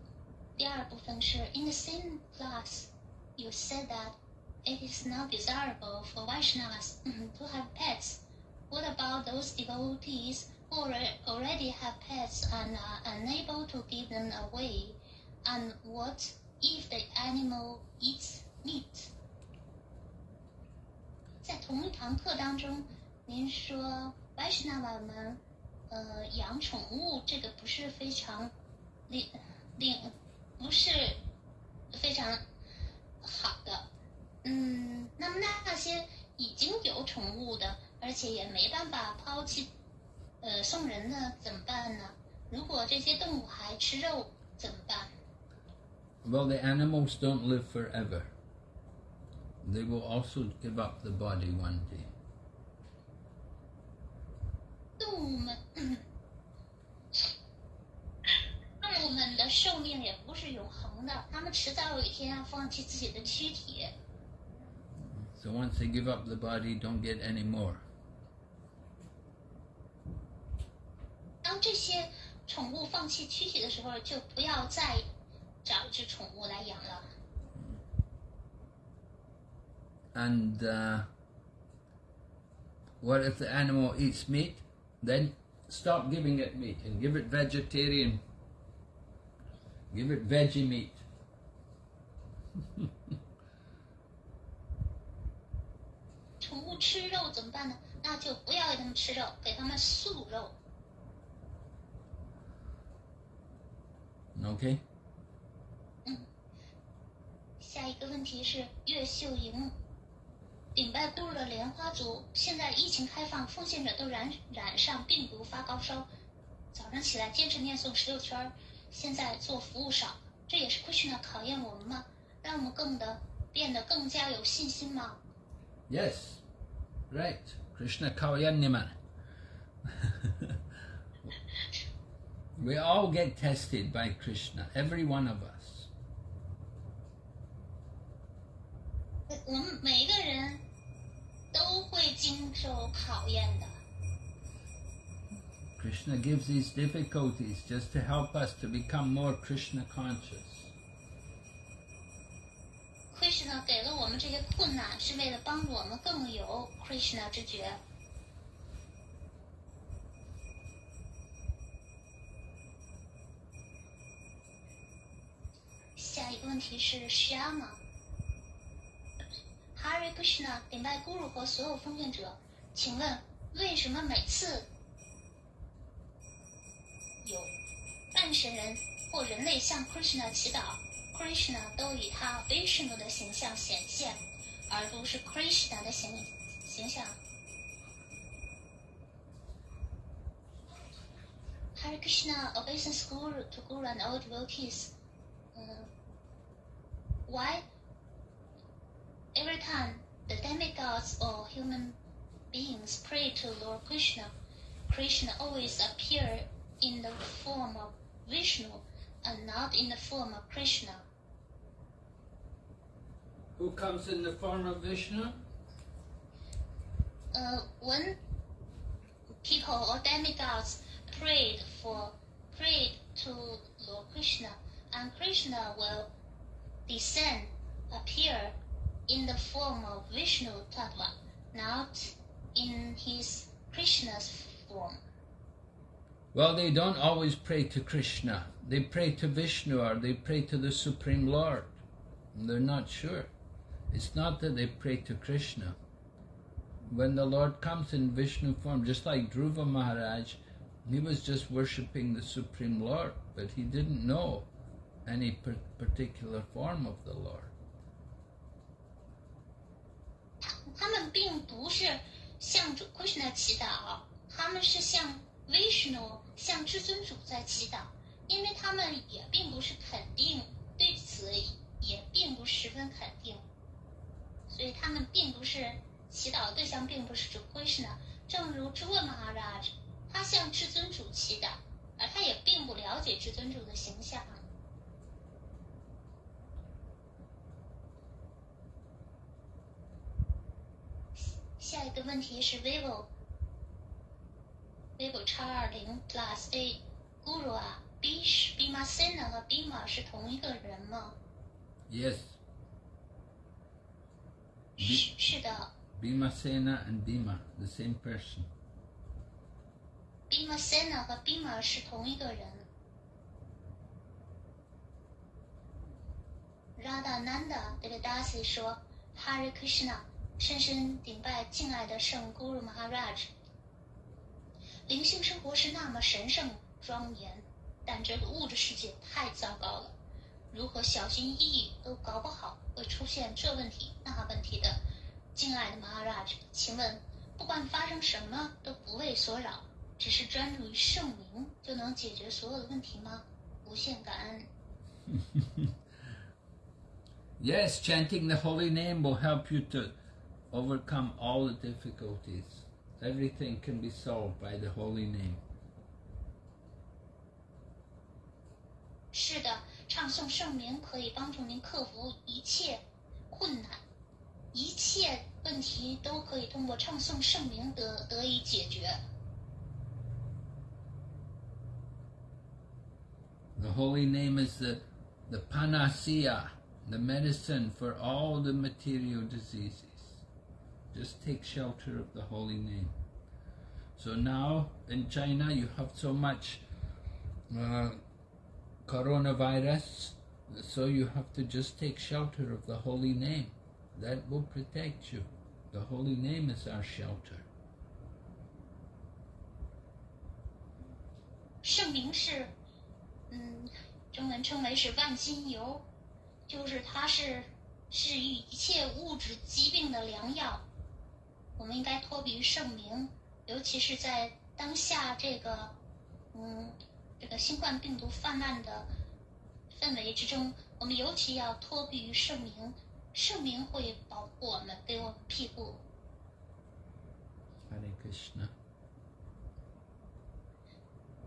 第二部分是 In the same class, you said that it is not desirable for Vaishnavas to have pets. What about those devotees who alre- already have pets and are unable to give them away? And what if the animal eats meat? 在同一堂课当中，您说 Vaishnava 们呃养宠物这个不是非常令令不是非常好的。 嗯，那么那那些已经有宠物的，而且也没办法抛弃，呃，送人的怎么办呢？如果这些动物还吃肉怎么办？Well, the animals don't live forever. They will also give up the body one day. 动物们，动物们的寿命也不是永恒的，它们迟早有一天要放弃自己的躯体。So once they give up the body, don't get any more. 当这些宠物放弃躯体的时候，就不要再找一只宠物来养了。 And uh, what if the animal eats meat? Then stop giving it meat and give it vegetarian. Give it veggie meat. 吃肉怎么办呢？那就不要给他们吃肉，给他们素肉。Okay? 下一个问题是岳秀莹，顶拜咕噜的莲花族，现在疫情开放，奉献者都染染上病毒发高烧，早上起来坚持念诵十六圈儿，现在做服务少，这也是 Krishna 考验我们吗？让我们更的变得更加有信心吗？Yes. Right, Krishna Karyanniman. we all get tested by Krishna, every one of us. Krishna gives these difficulties just to help us to become more Krishna conscious. Krishna 给了我们这些困难，是为了帮助我们更有 Krishna 之觉。下一个问题是 Shama。Hare Krishna 顶拜 Guru 和所有奉献者，请问为什么每次有半神人或人类向 Krishna 祈祷 ，Krishna 都以他 Vishnu 的形象显现，而不是 Krishna 的形形象。Hare Krishna obeisance Guru to Guru and all devotees. Uh, why? Every time the demigods or human beings pray to Lord Krishna, Krishna always appear in the form of Vishnu and not in the form of Krishna. Who comes in the form of Vishnu? Uh, when people or demigods prayed for prayed to Lord Krishna, and Krishna will descend, appear in the form of Vishnu Tattva, not in his Krishna's form. Well, they don't always pray to Krishna. They pray to Vishnu or they pray to the Supreme Lord. They're not sure. It's not that they pray to Krishna. When the Lord comes in Vishnu form, just like Dhruva Maharaj, he was just worshipping the Supreme Lord, but he didn't know any par- particular form of the Lord. 他们并不是向主 Krishna 祈祷，他们是向 Vishnu 向至尊主在祈祷，因为他们也并不是肯定，对此也并不十分肯定， 所以他们并不是祈祷对象，并不是主 Krishna。正如 d r u v Maharaj，他向至尊主祈祷，而他也并不了解至尊主的形象。下一个问题是 vivo vivo 叉二零 plus A Guru 啊，bish bimasena 和 bima 是同一个人吗？Yes, 是是的 Bhimasena and Bhima, the same person.，Bhimasena 和 Bhima 是同一个人。Radhananda Devadasi 说：“Hare Krishna，深深顶拜敬爱的圣 Guru Maharaj。灵性生活是那么神圣庄严，但这个物质世界太糟糕了，如何小心翼翼都搞不好，会出现这问题那问题的。敬爱的 Maharaj，请问，不管发生什么都不为所扰，只是专注于圣名就能解决所有的问题吗？无限感恩。 Yes, chanting the holy name will help you to overcome all the difficulties. Everything can be solved by the holy name. 是的， 唱诵圣名可以帮助您克服一切困难， 一切问题都可以通过唱诵圣名得得以解决。 The holy name is the, the panacea, the medicine for all the material diseases. Just take shelter of the holy name. So now in China you have so much uh, coronavirus, so you have to just take shelter of the holy name. That will protect you. The holy name is our shelter. 圣名是，嗯，中文称为是万金油，就是它是治愈一切物质疾病的良药。我们应该托比于圣名，尤其是在当下这个，嗯， 这个新冠病毒泛滥的氛围之中，我们尤其要托庇于圣明。圣明会保护我们，给我们庇护。Hare Krishna.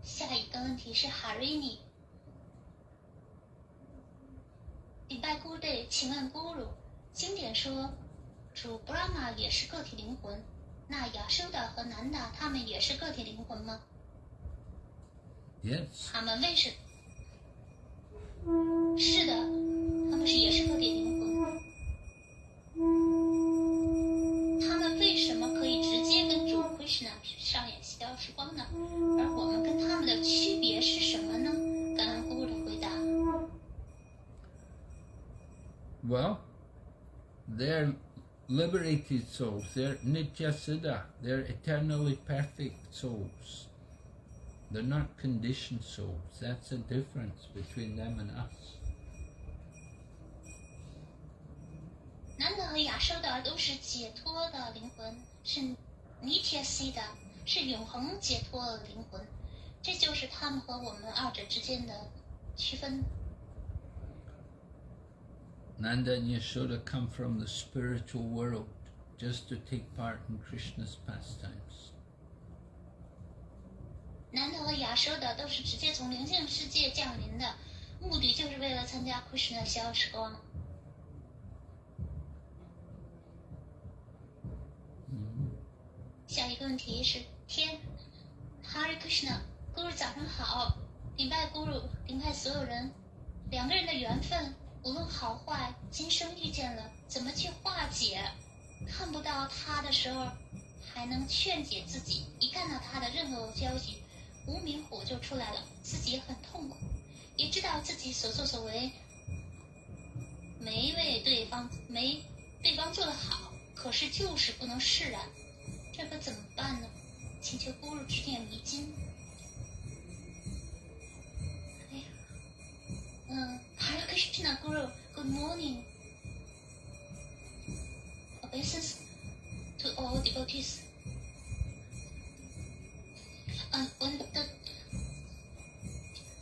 下一个问题是哈瑞尼，礼拜姑对，请问咕噜，经典说主 Brahma 也是个体灵魂，那亚修的和南达他们也是个体灵魂吗？Yes. 他们为什？是的，他们是也是个体灵魂。他们为什么可以直接跟主 Krishna 上演消时光呢？而我们跟他们的区别是什么呢？感恩姑姑的回答。 Well, they're liberated souls. They're nitya siddha. They're eternally perfect souls. They're not conditioned souls. That's the difference between them and us. 南德和亚修的都是解脱的灵魂，是尼铁西的，是永恒解脱的灵魂。这就是他们和我们二者之间的区分。 Nanda and Yashoda come from the spiritual world just to take part in Krishna's pastimes. 南德和亚修的都是直接从灵性世界降临的，目的就是为了参加 Krishna 的消时光。下一个问题是天，Hare Krishna，Guru 早上好，礼拜 Guru，，礼拜所有人，两个人的缘分，无论好坏，今生遇见了，怎么去化解？看不到他的时候，还能劝解自己；一看到他的任何消息，无名火就出来了，自己也很痛苦，也知道自己所作所为没为对方没对方做得好，可是就是不能释然。这可怎么办呢？请求咕噜指点迷津。哎呀，嗯，Hare Krishna Guru，Good morning。Obeisance to all devotees. Um, when the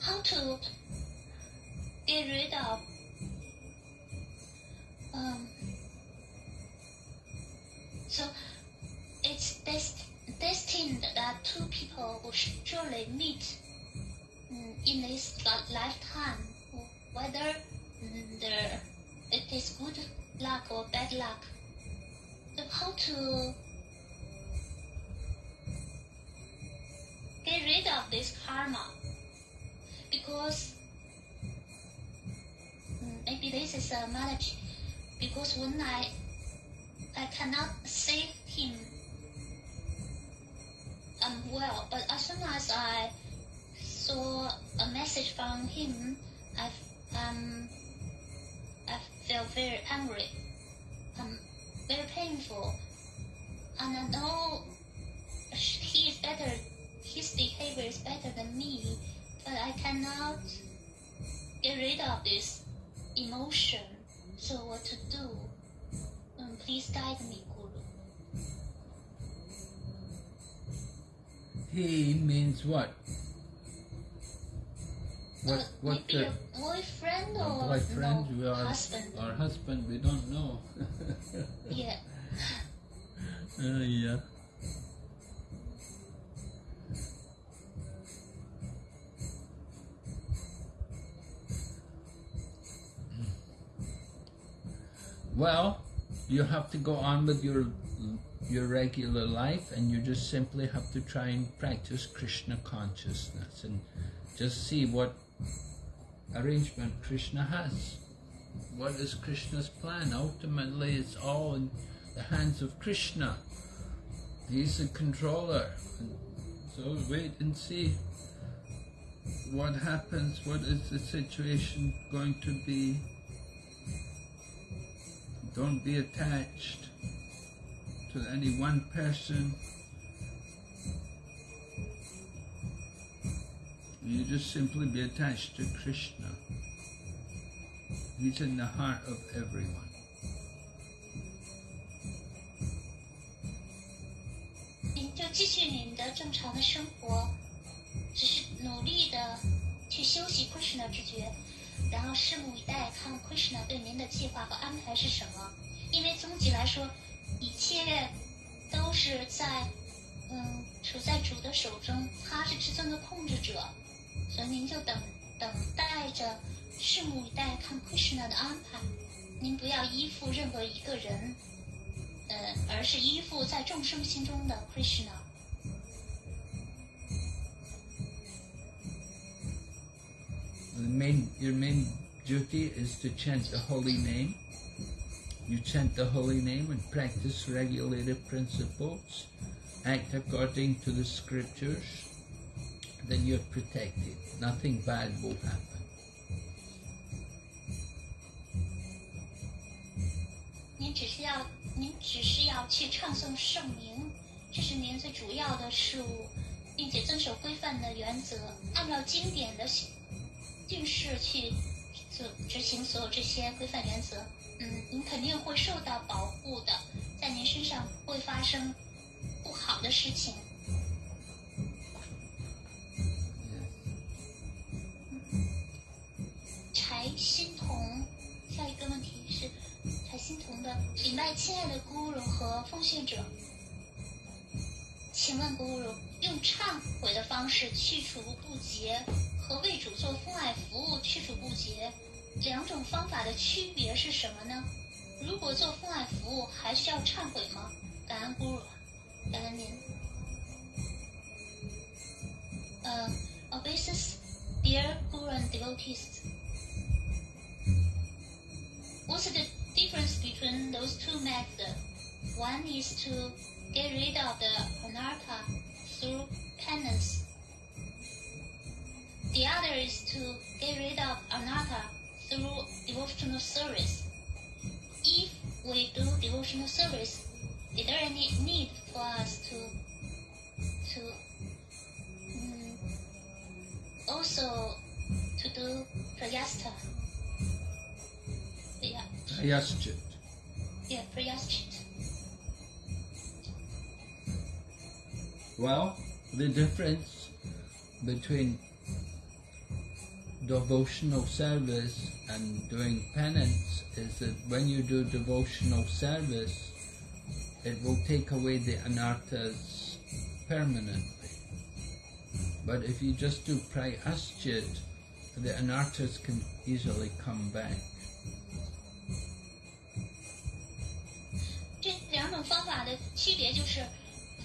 how to get rid of um so it's dest- destined that two people will surely meet mm, in this lifetime, whether the, it is good luck or bad luck. So how to get rid of this karma? Because mm, maybe this is a malady. Because when I I cannot save him um, well, but as soon as I saw a message from him, I um I felt very angry, um, very painful, and I know he is better, his behavior is better than me, but I cannot get rid of this emotion. So what to do? Um, please guide me, Guru. He means what? What? Uh, What? maybe The, a boyfriend or boyfriend? no, husband? our husband? We don't know. Yeah. Uh, yeah. Well, you have to go on with your your regular life and you just simply have to try and practice Krishna consciousness and just see what arrangement Krishna has. What is Krishna's plan? Ultimately, it's all in the hands of Krishna. He's the controller. So wait and see what happens, what is the situation going to be. Don't be attached to any one person. You just simply be attached to Krishna. He's in the heart of everyone. Krishna 然后拭目以待，看 Krishna 对您的计划和安排是什么。因为终极来说，一切都是在嗯处在主的手中，他是至尊的控制者，所以您就等等待着，拭目以待，看 Krishna 的安排。您不要依附任何一个人，呃，而是依附在众生心中的 Krishna。The main, your main duty is to chant the holy name. You chant the holy name and practice regulative principles, act according to the scriptures, then you're protected. Nothing bad will happen. 定是去做执行所有这些规范原则，嗯，您肯定会受到保护的，在您身上会发生不好的事情。柴欣桐，下一个问题是柴欣桐的，礼拜，亲爱的孤噜和奉献者，请问孤噜用忏悔的方式去除不洁和为主做父爱服务去除不洁两种方法的区别是什么呢？如果做父爱服务还需要忏悔吗？感恩 Guru，感恩您。呃、o b e s i s dear Guru and devotees. What's the difference between those two methods? One is to get rid of the anartha through penance. Is to get rid of anartha through devotional service. If we do devotional service, is there any need for us to to mm, also to do prayasta? Yeah. Prayaschit. Yeah, prayaschit. Well, the difference between devotional service and doing penance is that when you do devotional service, it will take away the anarthas permanently. But if you just do prayaschit, the anarthas can easily come back. 这两种方法的区别就是，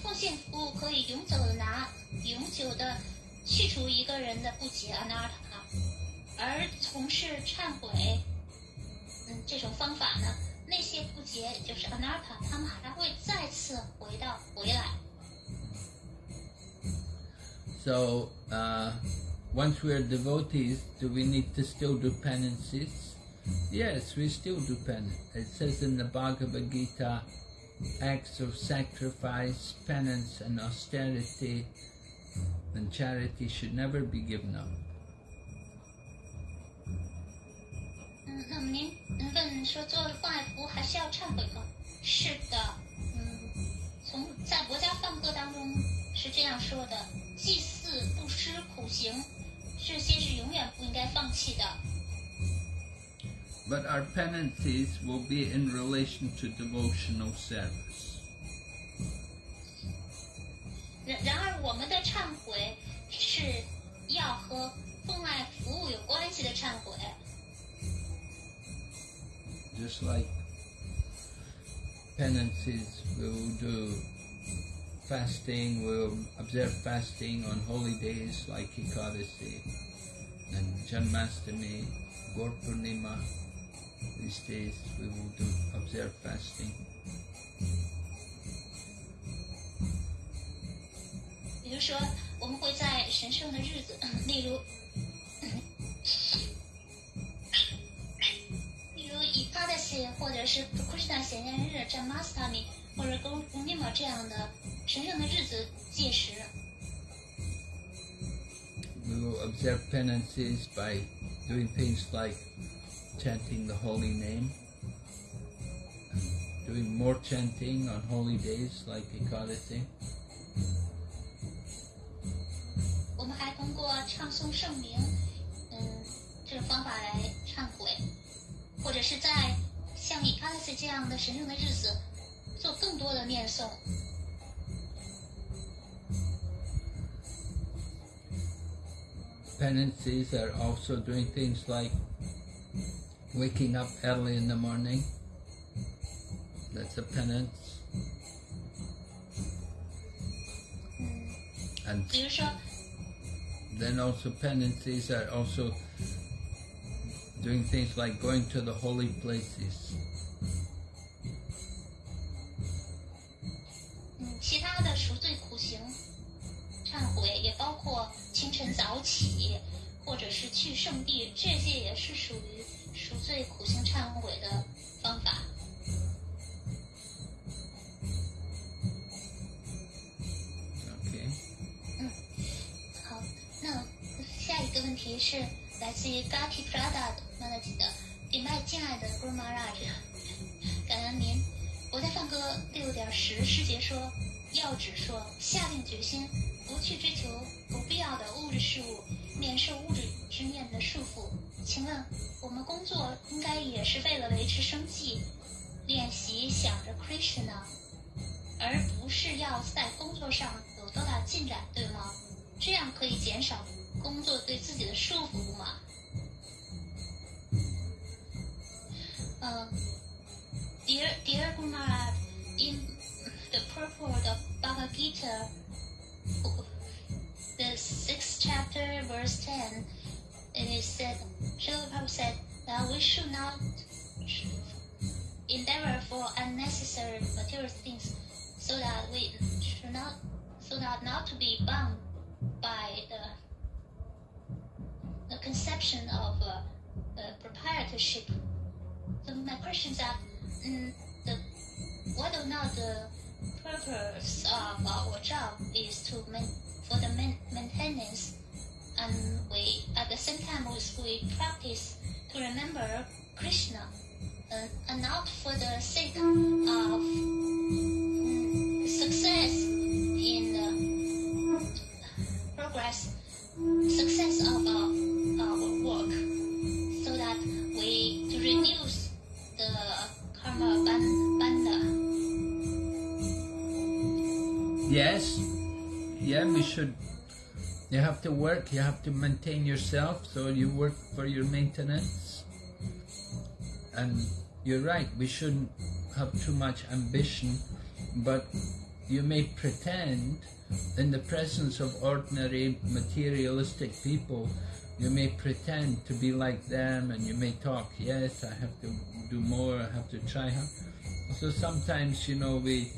奉献服务可以永久的拿、永久的去除一个人的不洁 anartha， 而从事忏悔，嗯，这种方法呢，那些不洁也就是 anartha，他们还会再次回到回来。 So, uh, once we're devotees, do we need to still do penances? Yes, we still do penance. It says in the Bhagavad Gita, acts of sacrifice, penance, and austerity and charity should never be given up. 嗯，那么您您问说做放爱服务还需要忏悔吗？是的，嗯，从在国家梵歌当中是这样说的：祭祀、布施、苦行，这些是永远不应该放弃的。But our penances will be in relation to devotional service. 然然而，我们的忏悔是要和奉爱服务有关系的忏悔。Just like penances. We will do fasting. We will observe fasting on holy days like Ekadasi and Janmastami, Gaur Purnima. These days we will do observe fasting. 或者是 Krishna 显现日、Janmastami 或者 Gaur Purnima 这样的神圣的日子戒食。We will observe penances by doing things like chanting the holy name, doing more chanting on holy days like Ekadasi. 我们还通过唱诵圣名，嗯，这种方法来忏悔，或者是在 像以卡斯这样的神圣的日子做更多的念诵。 Penances are also doing things like waking up early in the morning. That's a penance. And 比如说， then also penances are also doing things like going to the holy places. 嗯，其他的赎罪苦行忏悔也包括清晨早起，或者是去圣地，这些也是属于赎罪苦行忏悔的方法。 Okay. 好，那下一个问题是来自于 Gati Prada 的 我在放歌六点十师姐说，要旨说，下定决心不去追求不必要的物质事物，免受物质之念的束缚。请问，我们工作应该也是为了维持生计，练习想着 Krishna，而不是要在工作上有多大进展，对吗？这样可以减少工作对自己的束缚吗？呃，Dear Dear Gomara，in the purport of Bhagavad Gita, the sixth chapter, verse ten, it is said, Srila Prabhupada said that we should not endeavor for unnecessary material things, so that we should not, so that not to be bound by the the conception of uh, uh, proprietorship. So my question is that mm, the whether or not the purpose of our job is to for the main, maintenance, and we at the same time we, practice to remember Krishna, uh, and not for the sake of success in the progress, success of our, work, so that we reduce the karma ban- Yes, yeah, we should. You have to work, you have to maintain yourself, so you work for your maintenance. And you're right, we shouldn't have too much ambition, but you may pretend in the presence of ordinary materialistic people, you may pretend to be like them and you may talk, yes, I have to do more, I have to try. So sometimes, you know, we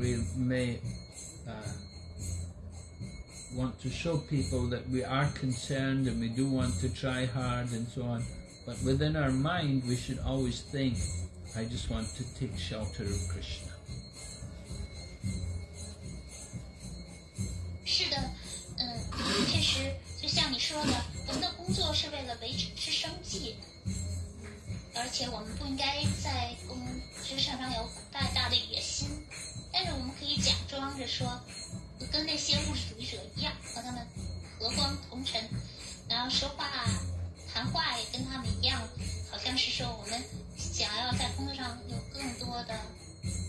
we may uh, want to show people that we are concerned and we do want to try hard and so on. But within our mind, we should always think, I just want to take shelter of Krishna. 是的，嗯，确实，就像你说的，我们的工作是为了维持生计， 而且我们不应该在工职场上有太大的野心。但是我们可以假装着说，跟那些物质主义者一样，和他们和光同尘，然后说话、谈话也跟他们一样，好像是说我们想要在工作上有更多的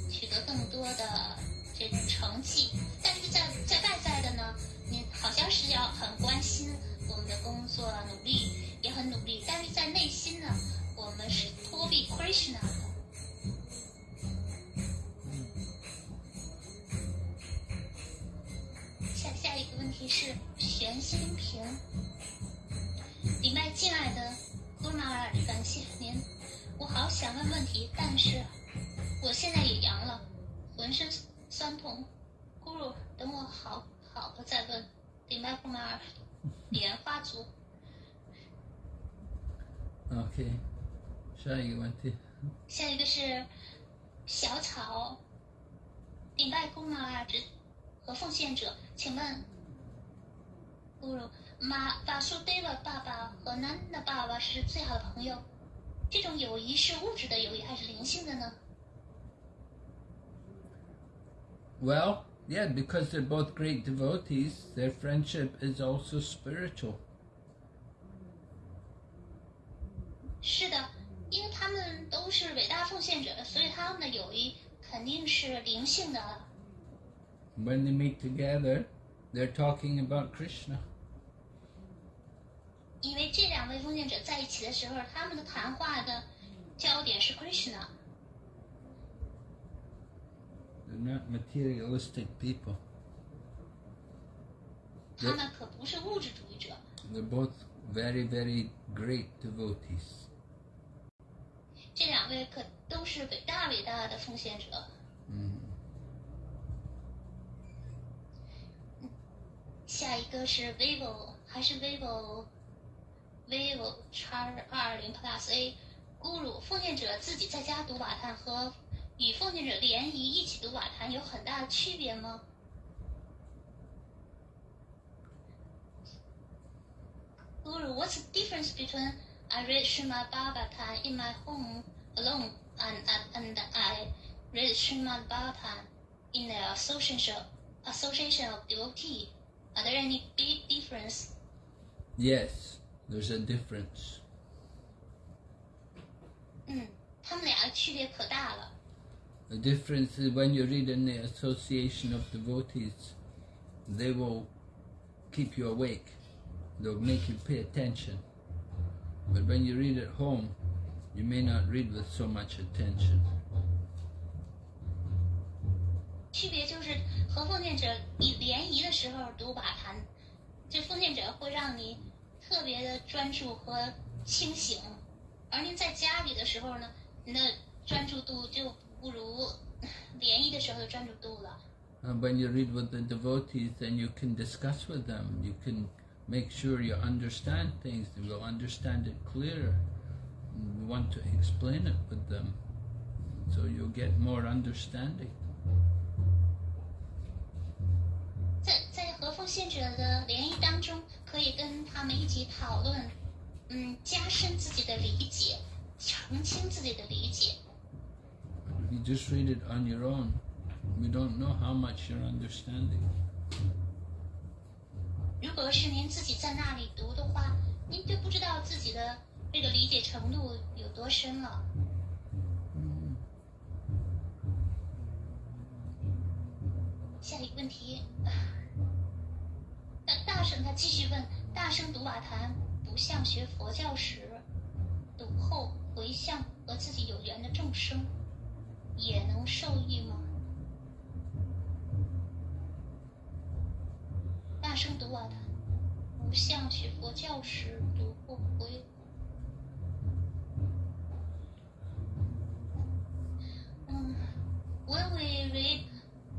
取得更多的这种成绩，但是在在外在的呢，你好像是要很关心我们的工作，努力也很努力，但是在内心呢，我们是托比 Krishna。下下一个问题是玄心瓶。迪拜进来的姑妈，感谢您。我好想问问题，但是我现在也阳了，浑身酸痛，咕噜，等我好好了再问。迪拜姑尔，莲花族。ok。下一个问题。下一个是小草，礼拜姑妈尔和奉献者，请问，咕噜马巴苏德瓦爸爸和南的爸爸是最好的朋友，这种友谊是物质的友谊还是灵性的呢？Well, yeah, because they're both great devotees, their friendship is also spiritual. 是的，因为他们都是伟大奉献者，所以他们的友谊肯定是灵性的。 When they meet together, they're talking about Krishna. 因为这两位奉献者在一起的时候，他们的谈话的焦点是 Krishna。 They're not materialistic people. 他们可不是物质主义者， They're both very, very great devotees. 这两位可都是伟大伟大的奉献者。嗯。下一个是 vivo 还是 vivo，vivo 叉二零 plus a。孤鲁，奉献者自己在家读瓦坛和与奉献者联谊一起读瓦坛有很大的区别吗？孤鲁，What's the difference between？I read Srimad Bhagavatam in my home alone and, and, and I read Srimad Bhagavatam in the association, association of devotee? Are there any big difference? Yes, there's a difference. 嗯，他们俩的区别可大了。 The difference is when you read in the association of devotees, they will keep you awake. They'll make you pay attention. But when you read at home, you may not read with so much attention. 区别就是和奉献者你联谊的时候读瓦坛，这奉献者会让你特别的专注和清醒，而您在家里的时候呢，您的专注度就不如联谊的时候的专注度了。 And when you read with the devotees, then you can discuss with them. You can make sure you understand things. You will understand it clearer. And you want to explain it with them, so you'll get more understanding. 在在和奉献者的联谊当中，可以跟他们一起讨论，嗯，加深自己的理解，澄清自己的理解。 If you just read it on your own, we don't know how much you're understanding. 如果是您自己在那里读的话，您就不知道自己的这个理解程度有多深了。下一个问题，那大圣他继续问：大圣读瓦坛不像学佛教时，读后回向和自己有缘的众生，也能受益吗？大声读瓦坛，不像学佛教时读后回。嗯，When we read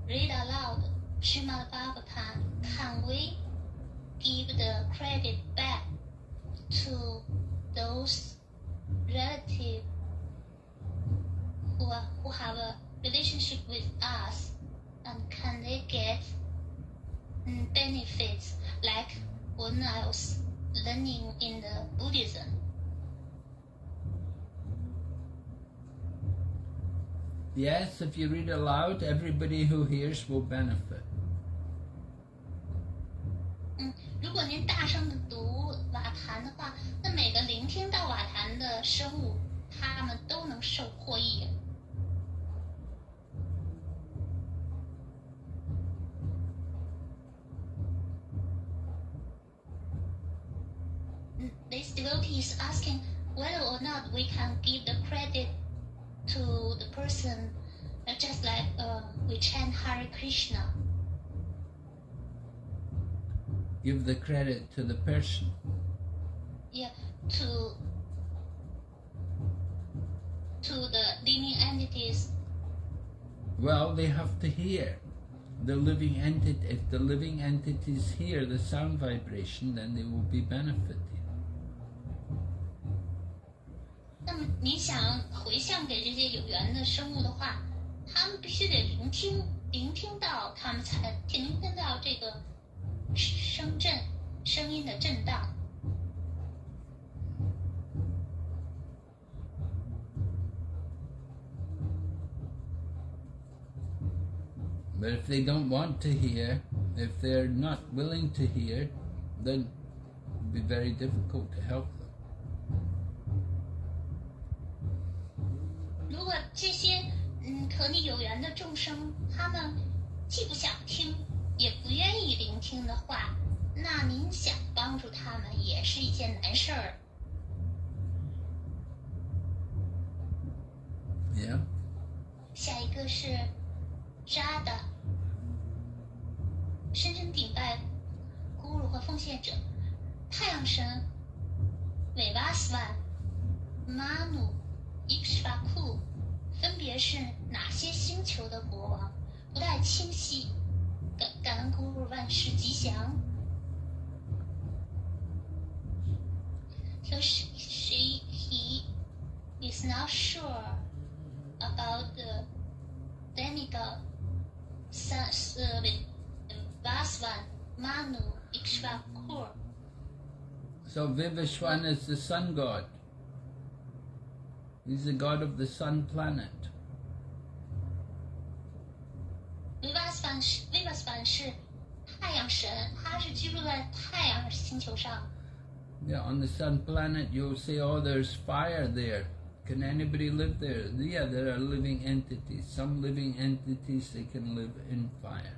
read aloud Shrimad Bhagavatam, Yes, if you read aloud, everybody who hears will benefit. credit to the person. Yeah, to to the living entities. Well, they have to hear. The living entity, if the living entities hear the sound vibration, then they will be benefited. 那么你想回向给这些有缘的生物的话，他们必须得聆听，聆听到他们才聆听到这个声震 声音的震荡。But if they don't want to hear, if they're not willing to hear, then it'll be very difficult to help them. 如果这些嗯和你有缘的众生，他们既不想听，也不愿意聆听的话，那您想帮助他们也是一件难事儿。Yeah? 下一个是扎的，深深顶拜咕噜和奉献者，太阳神韦巴斯万、马努、伊克什巴库，分别是哪些星球的国王？不太清晰。感感恩咕噜万事吉祥。So she, she he is not sure about the demigod sons of Vaswan, Manu, Ikshvaku. So Vivasvan is the sun god. He's the god of the sun planet. Vivasvan 是太阳神，他是居住在太阳星球上。yeah, on the sun planet, you'll see, oh, there's fire there. Can anybody live there? Yeah, there are living entities. Some living entities, they can live in fire.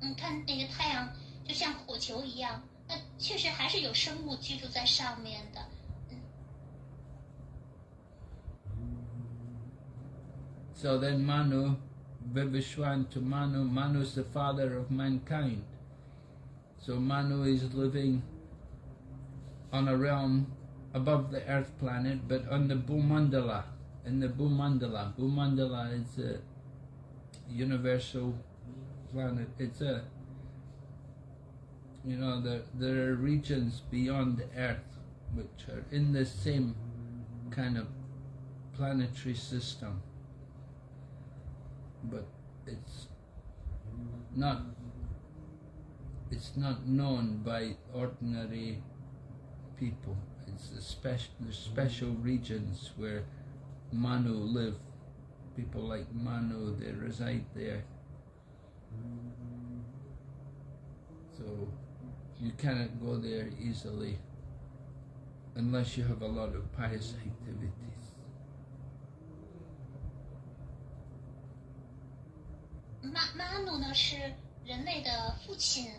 你看那个太阳就像火球一样，那确实还是有生物居住在上面的。So then Manu, Vivasvan to Manu, Manu's the father of mankind. So Manu is living on a realm above the earth planet, but on the Bhumandala, in the Bhumandala. Bhumandala is a universal planet. It's a, you know, there, there are regions beyond the earth which are in the same kind of planetary system but it's not it's not known by ordinary people. It's a special there's special regions where Manu live. People like Manu they reside there. So you cannot go there easily unless you have a lot of pious activities. 马马努呢是人类的父亲，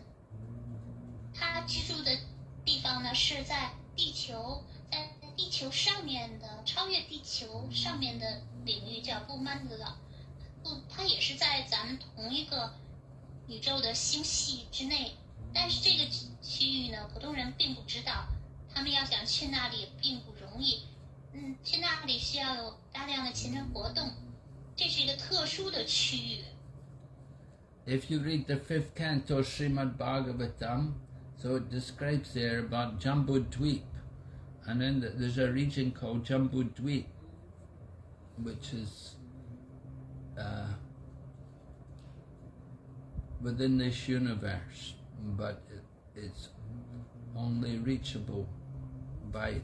他居住的地方呢是在地球，在地球上面的超越地球上面的领域叫布曼德拉，不，它也是在咱们同一个宇宙的星系之内，但是这个区域呢，普通人并不知道，他们要想去那里并不容易，嗯，去那里需要有大量的前程活动，这是一个特殊的区域。If you read the fifth canto Srimad Bhagavatam, so it describes there about Jambu Dweep, and then th- there's a region called Jambu Dweep, which is uh, within this universe, but it, it's only reachable by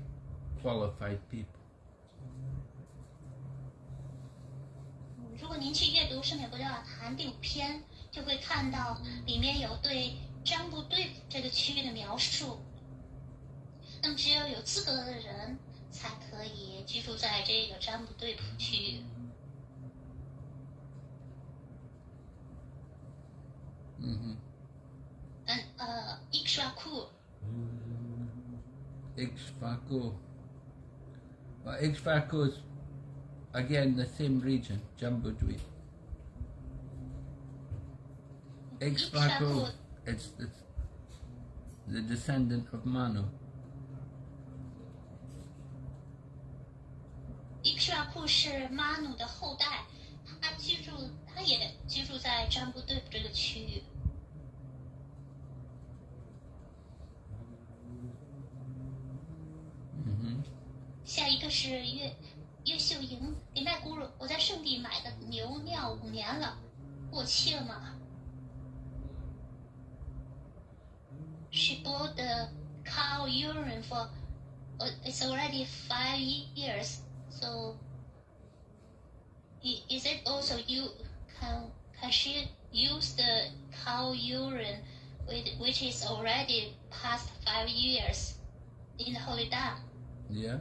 qualified people. 如果您去阅读《圣美国教法坛》第五篇，就会看到里面有对 占卜对这个区域的描述。那么，只有有资格的人才可以居住在这个占卜对谱区域。嗯哼嗯呃，伊克刷库 Ikshvaku. Well, Ikshvaku is again the same region, Jambu Dweep. Ikshvaku, it's the, the descendant of Manu. 伊克夏库是马努的后代，他居住，他也居住在占卜队这个区域。hmm 下一个是岳岳秀莹，林麦咕噜，我在圣地买的牛尿五年了，过期了吗 she bought the cow urine for uh, it's already five years. So is it also you can can she use the cow urine with, which is already past five years in Holy Dham? Yeah.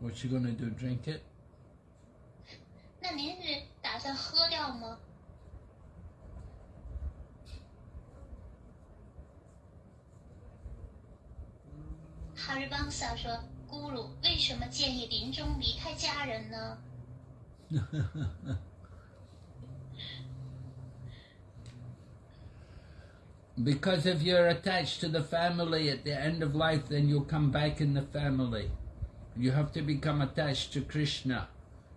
What you gonna do? Drink it? 那您是打算喝掉吗？哈日邦萨说：“咕噜，为什么建议临终离开家人呢？ Because if you're attached to the family at the end of life, then you'll come back in the family. You have to become attached to Krishna.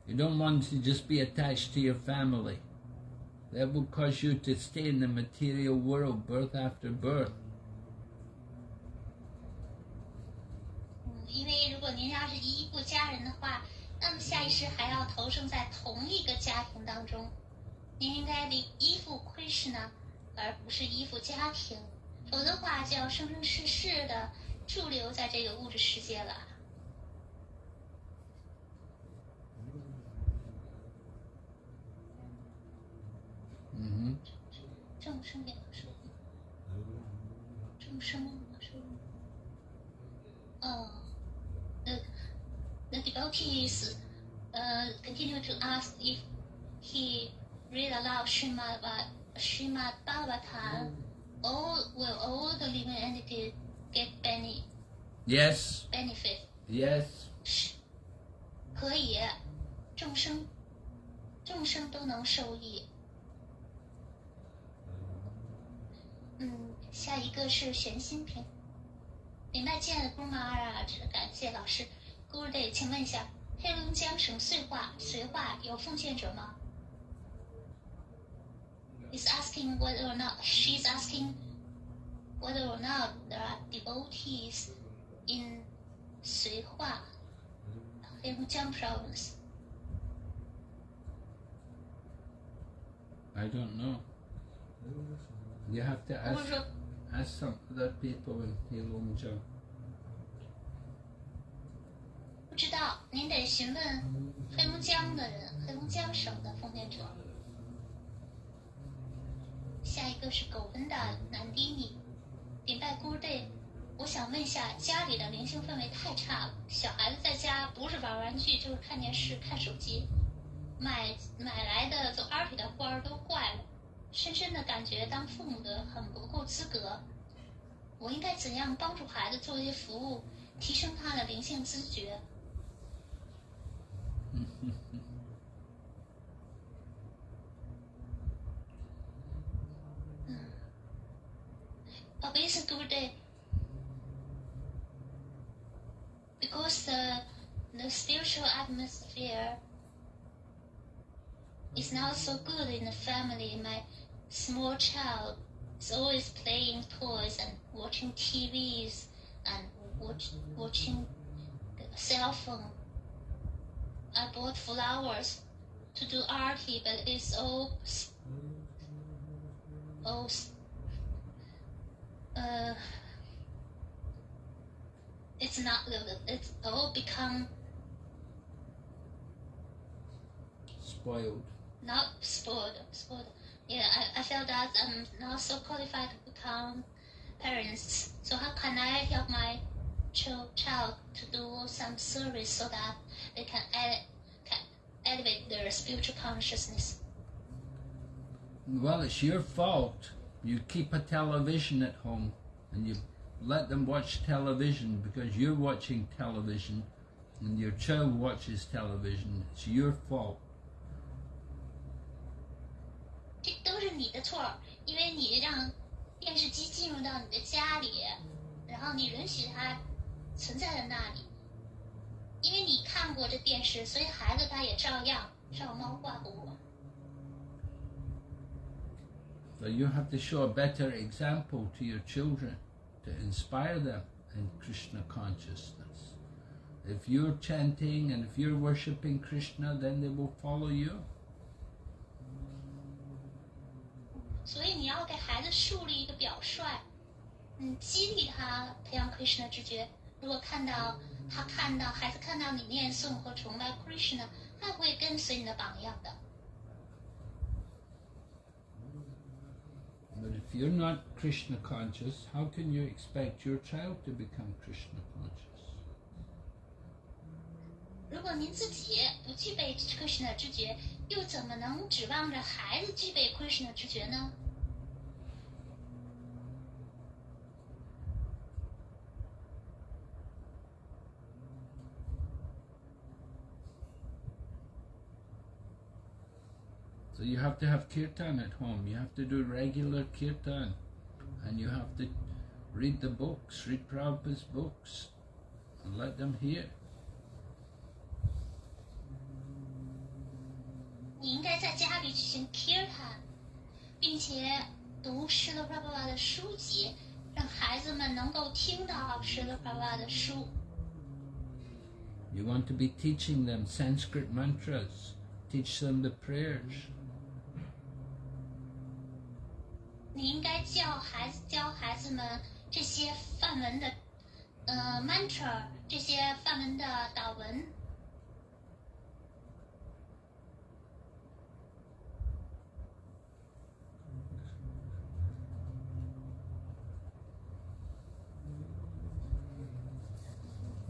You don't want to just be attached to your family. That will cause you to stay in the material world birth after birth. 您要是依附家人的话，那么下一世还要投生在同一个家庭当中。您应该依依附 Krishna，而不是依附家庭，否则的话就要生生世世的驻留在这个物质世界了。hmm 众生也能受益，众生也能受益。Uh, the the devotees uh, continue to ask if he read aloud Srimad, Bha- Srimad Bhagavatam, all will all the living entities get bene, Yes, benefit. yes. 可以，众生众生都能受益。嗯，下一个是玄心篇。明白见了 Guru Maharaj，感谢老师。Guru Day，请问一下，黑龙江省绥化绥化有奉献者吗？Is asking whether or not she's asking whether or not there are devotees in 绥化黑龙江 province. I don't know. You have to 或 ask 者说， ask some other people in Heilongjiang. 知道，您得询问黑龙江的人，黑龙江省的奉献者。下一个是狗文达南迪尼，礼拜 Good Day。我想问一下，家里的灵性氛围太差了，小孩子在家不是玩玩具就是看电视、看手机，买买来的做 art 的花儿都坏了，深深的感觉当父母的很不够资格。我应该怎样帮助孩子做一些服务，提升他的灵性知觉？Because the the spiritual atmosphere is not so good in the family, my small child is always playing toys and watching TVs and watch, watching cell phone. I bought flowers to do arti, but it's all all uh, it's not it's all become Spoiled. not spoiled spoiled yeah I, I felt that i'm not so qualified to become parents so how can i help my ch- child to do some service so that they can, ele- can elevate their spiritual consciousness Well, it's your fault. You keep a television at home and you let them watch television because you're watching television and your child watches television. It's your fault. 这都是你的错儿，因为你让电视机进入到你的家里，然后你允许它存在在那里， 因为你看过这电视，所以孩子他也照样照猫画虎。 So you have to show a better example to your children to inspire them in Krishna consciousness. If you're chanting and if you're worshipping Krishna, then they will follow you. 所以你要给孩子树立一个表率，嗯，激励他培养 Krishna 知觉。如果看到 他看到孩子看到你念诵和崇拜 Krishna，他会跟随你的榜样的。But if you're not Krishna conscious, how can you expect your child to become Krishna conscious? 如果您自己不具备 Krishna 知觉，又怎么能指望着孩子具备 Krishna 知觉呢？you have to have kirtan at home. You have to do regular kirtan. And you have to read the books, read Prabhupada's books, and let them hear. 你应该在家里举行 Kirtan，并且读施罗帕巴瓦的书籍，让孩子们能够听到施罗帕巴瓦的书。 You want to be teaching them Sanskrit mantras, teach them the prayers. 你应该教孩子教孩子们这些范文的呃 mantra，这些范文的导文。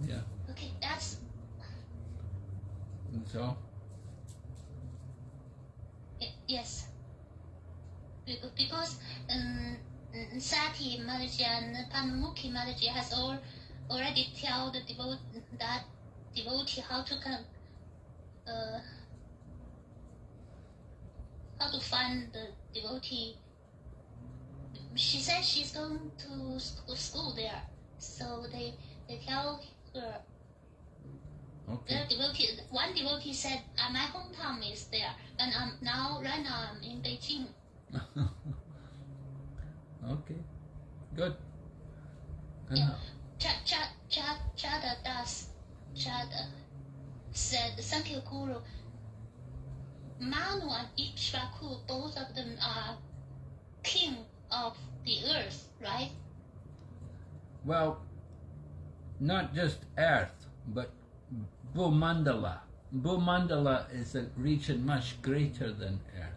Yeah. Okay, that's And so, yes. Be- Because um, Sati Mataji and Panmukhi Mataji has all already tell the devotee that devotee how to come, uh, how to find the devotee. She said she's going to school there, so they they tell her okay. The devotee, one devotee said, uh, "My hometown is there, and I'm now right now I'm in Beijing." okay. Good. And Yeah. how- Ch- Ch- Ch- Chada Das, Chada said, "Thank you, Guru." Manu and Ikshvaku, both of them are king of the earth, right? Well, not just Earth, but Bhumandala. Bhumandala is a region much greater than Earth.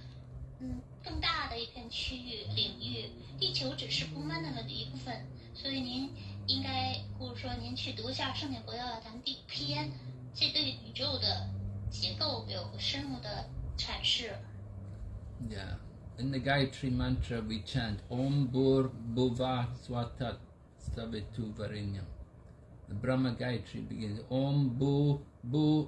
嗯更大的一片区域领域，地球只是布曼德拉的一部分，所以您应该或者说您去读一下《圣典国要谈》第五篇，这对宇宙的结构有深入的阐释。Yeah. In the Gayatri Mantra, we chant Om Bhur Bhuva Swatat Savitu Varinyam. The Brahma Gayatri begins Om Bhu Bhu.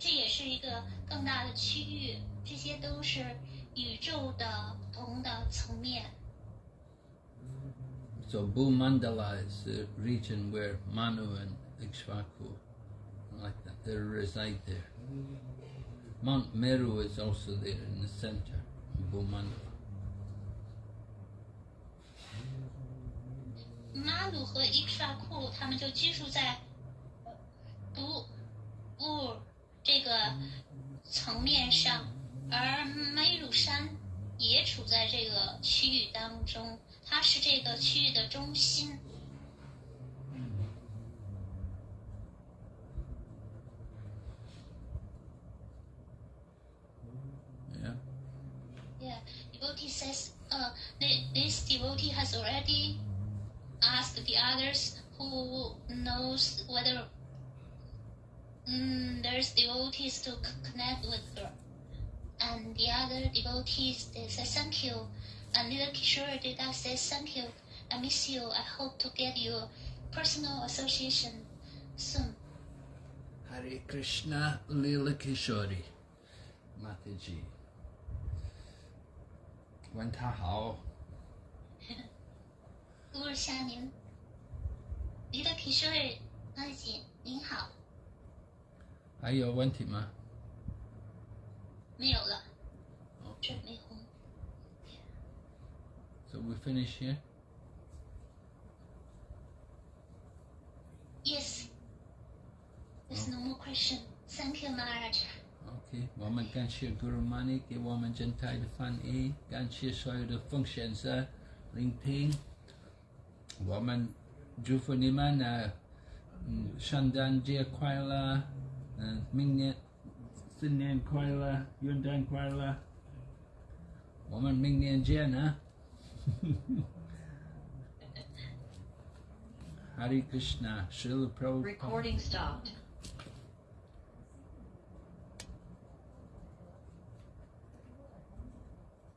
这也是一个更大的区域，这些都是宇宙的不同的层面。So Bhu Mandala is the region where Manu and Ikshvaku, like that, they reside there. Mount Meru is also there in the center, of Bhu Mandala. 马鲁和伊克萨库他们就居住在不不这个层面上，而梅鲁山也处在这个区域当中，它是这个区域的中心。 Yeah. Yeah, devotee says, uh, thi- this devotee has already asked the others who knows whether mm, there's devotees to c- connect with her. And the other devotees, they say thank you. And little Kishore Deda says thank you. I miss you. I hope to get your personal association soon. Hare Krishna Lila Kishori Mataji 问他好，乌日夏您，little Kishore 大姐您好， 还有问题吗？没有了，哦准备红。So we finish here. Yes. There's no more question. Thank you, Maharaj. OK，我们感谢 Guru Mani 给我们整台的翻译，感谢所有的奉献者聆听。我们祝福你们呢，嗯，圣诞节快乐，uh, Mingnet, Finnian Koila, Yundan Koila, Woman Mingnian Jena, Hare Krishna, Srila Prabhupada. Recording stopped.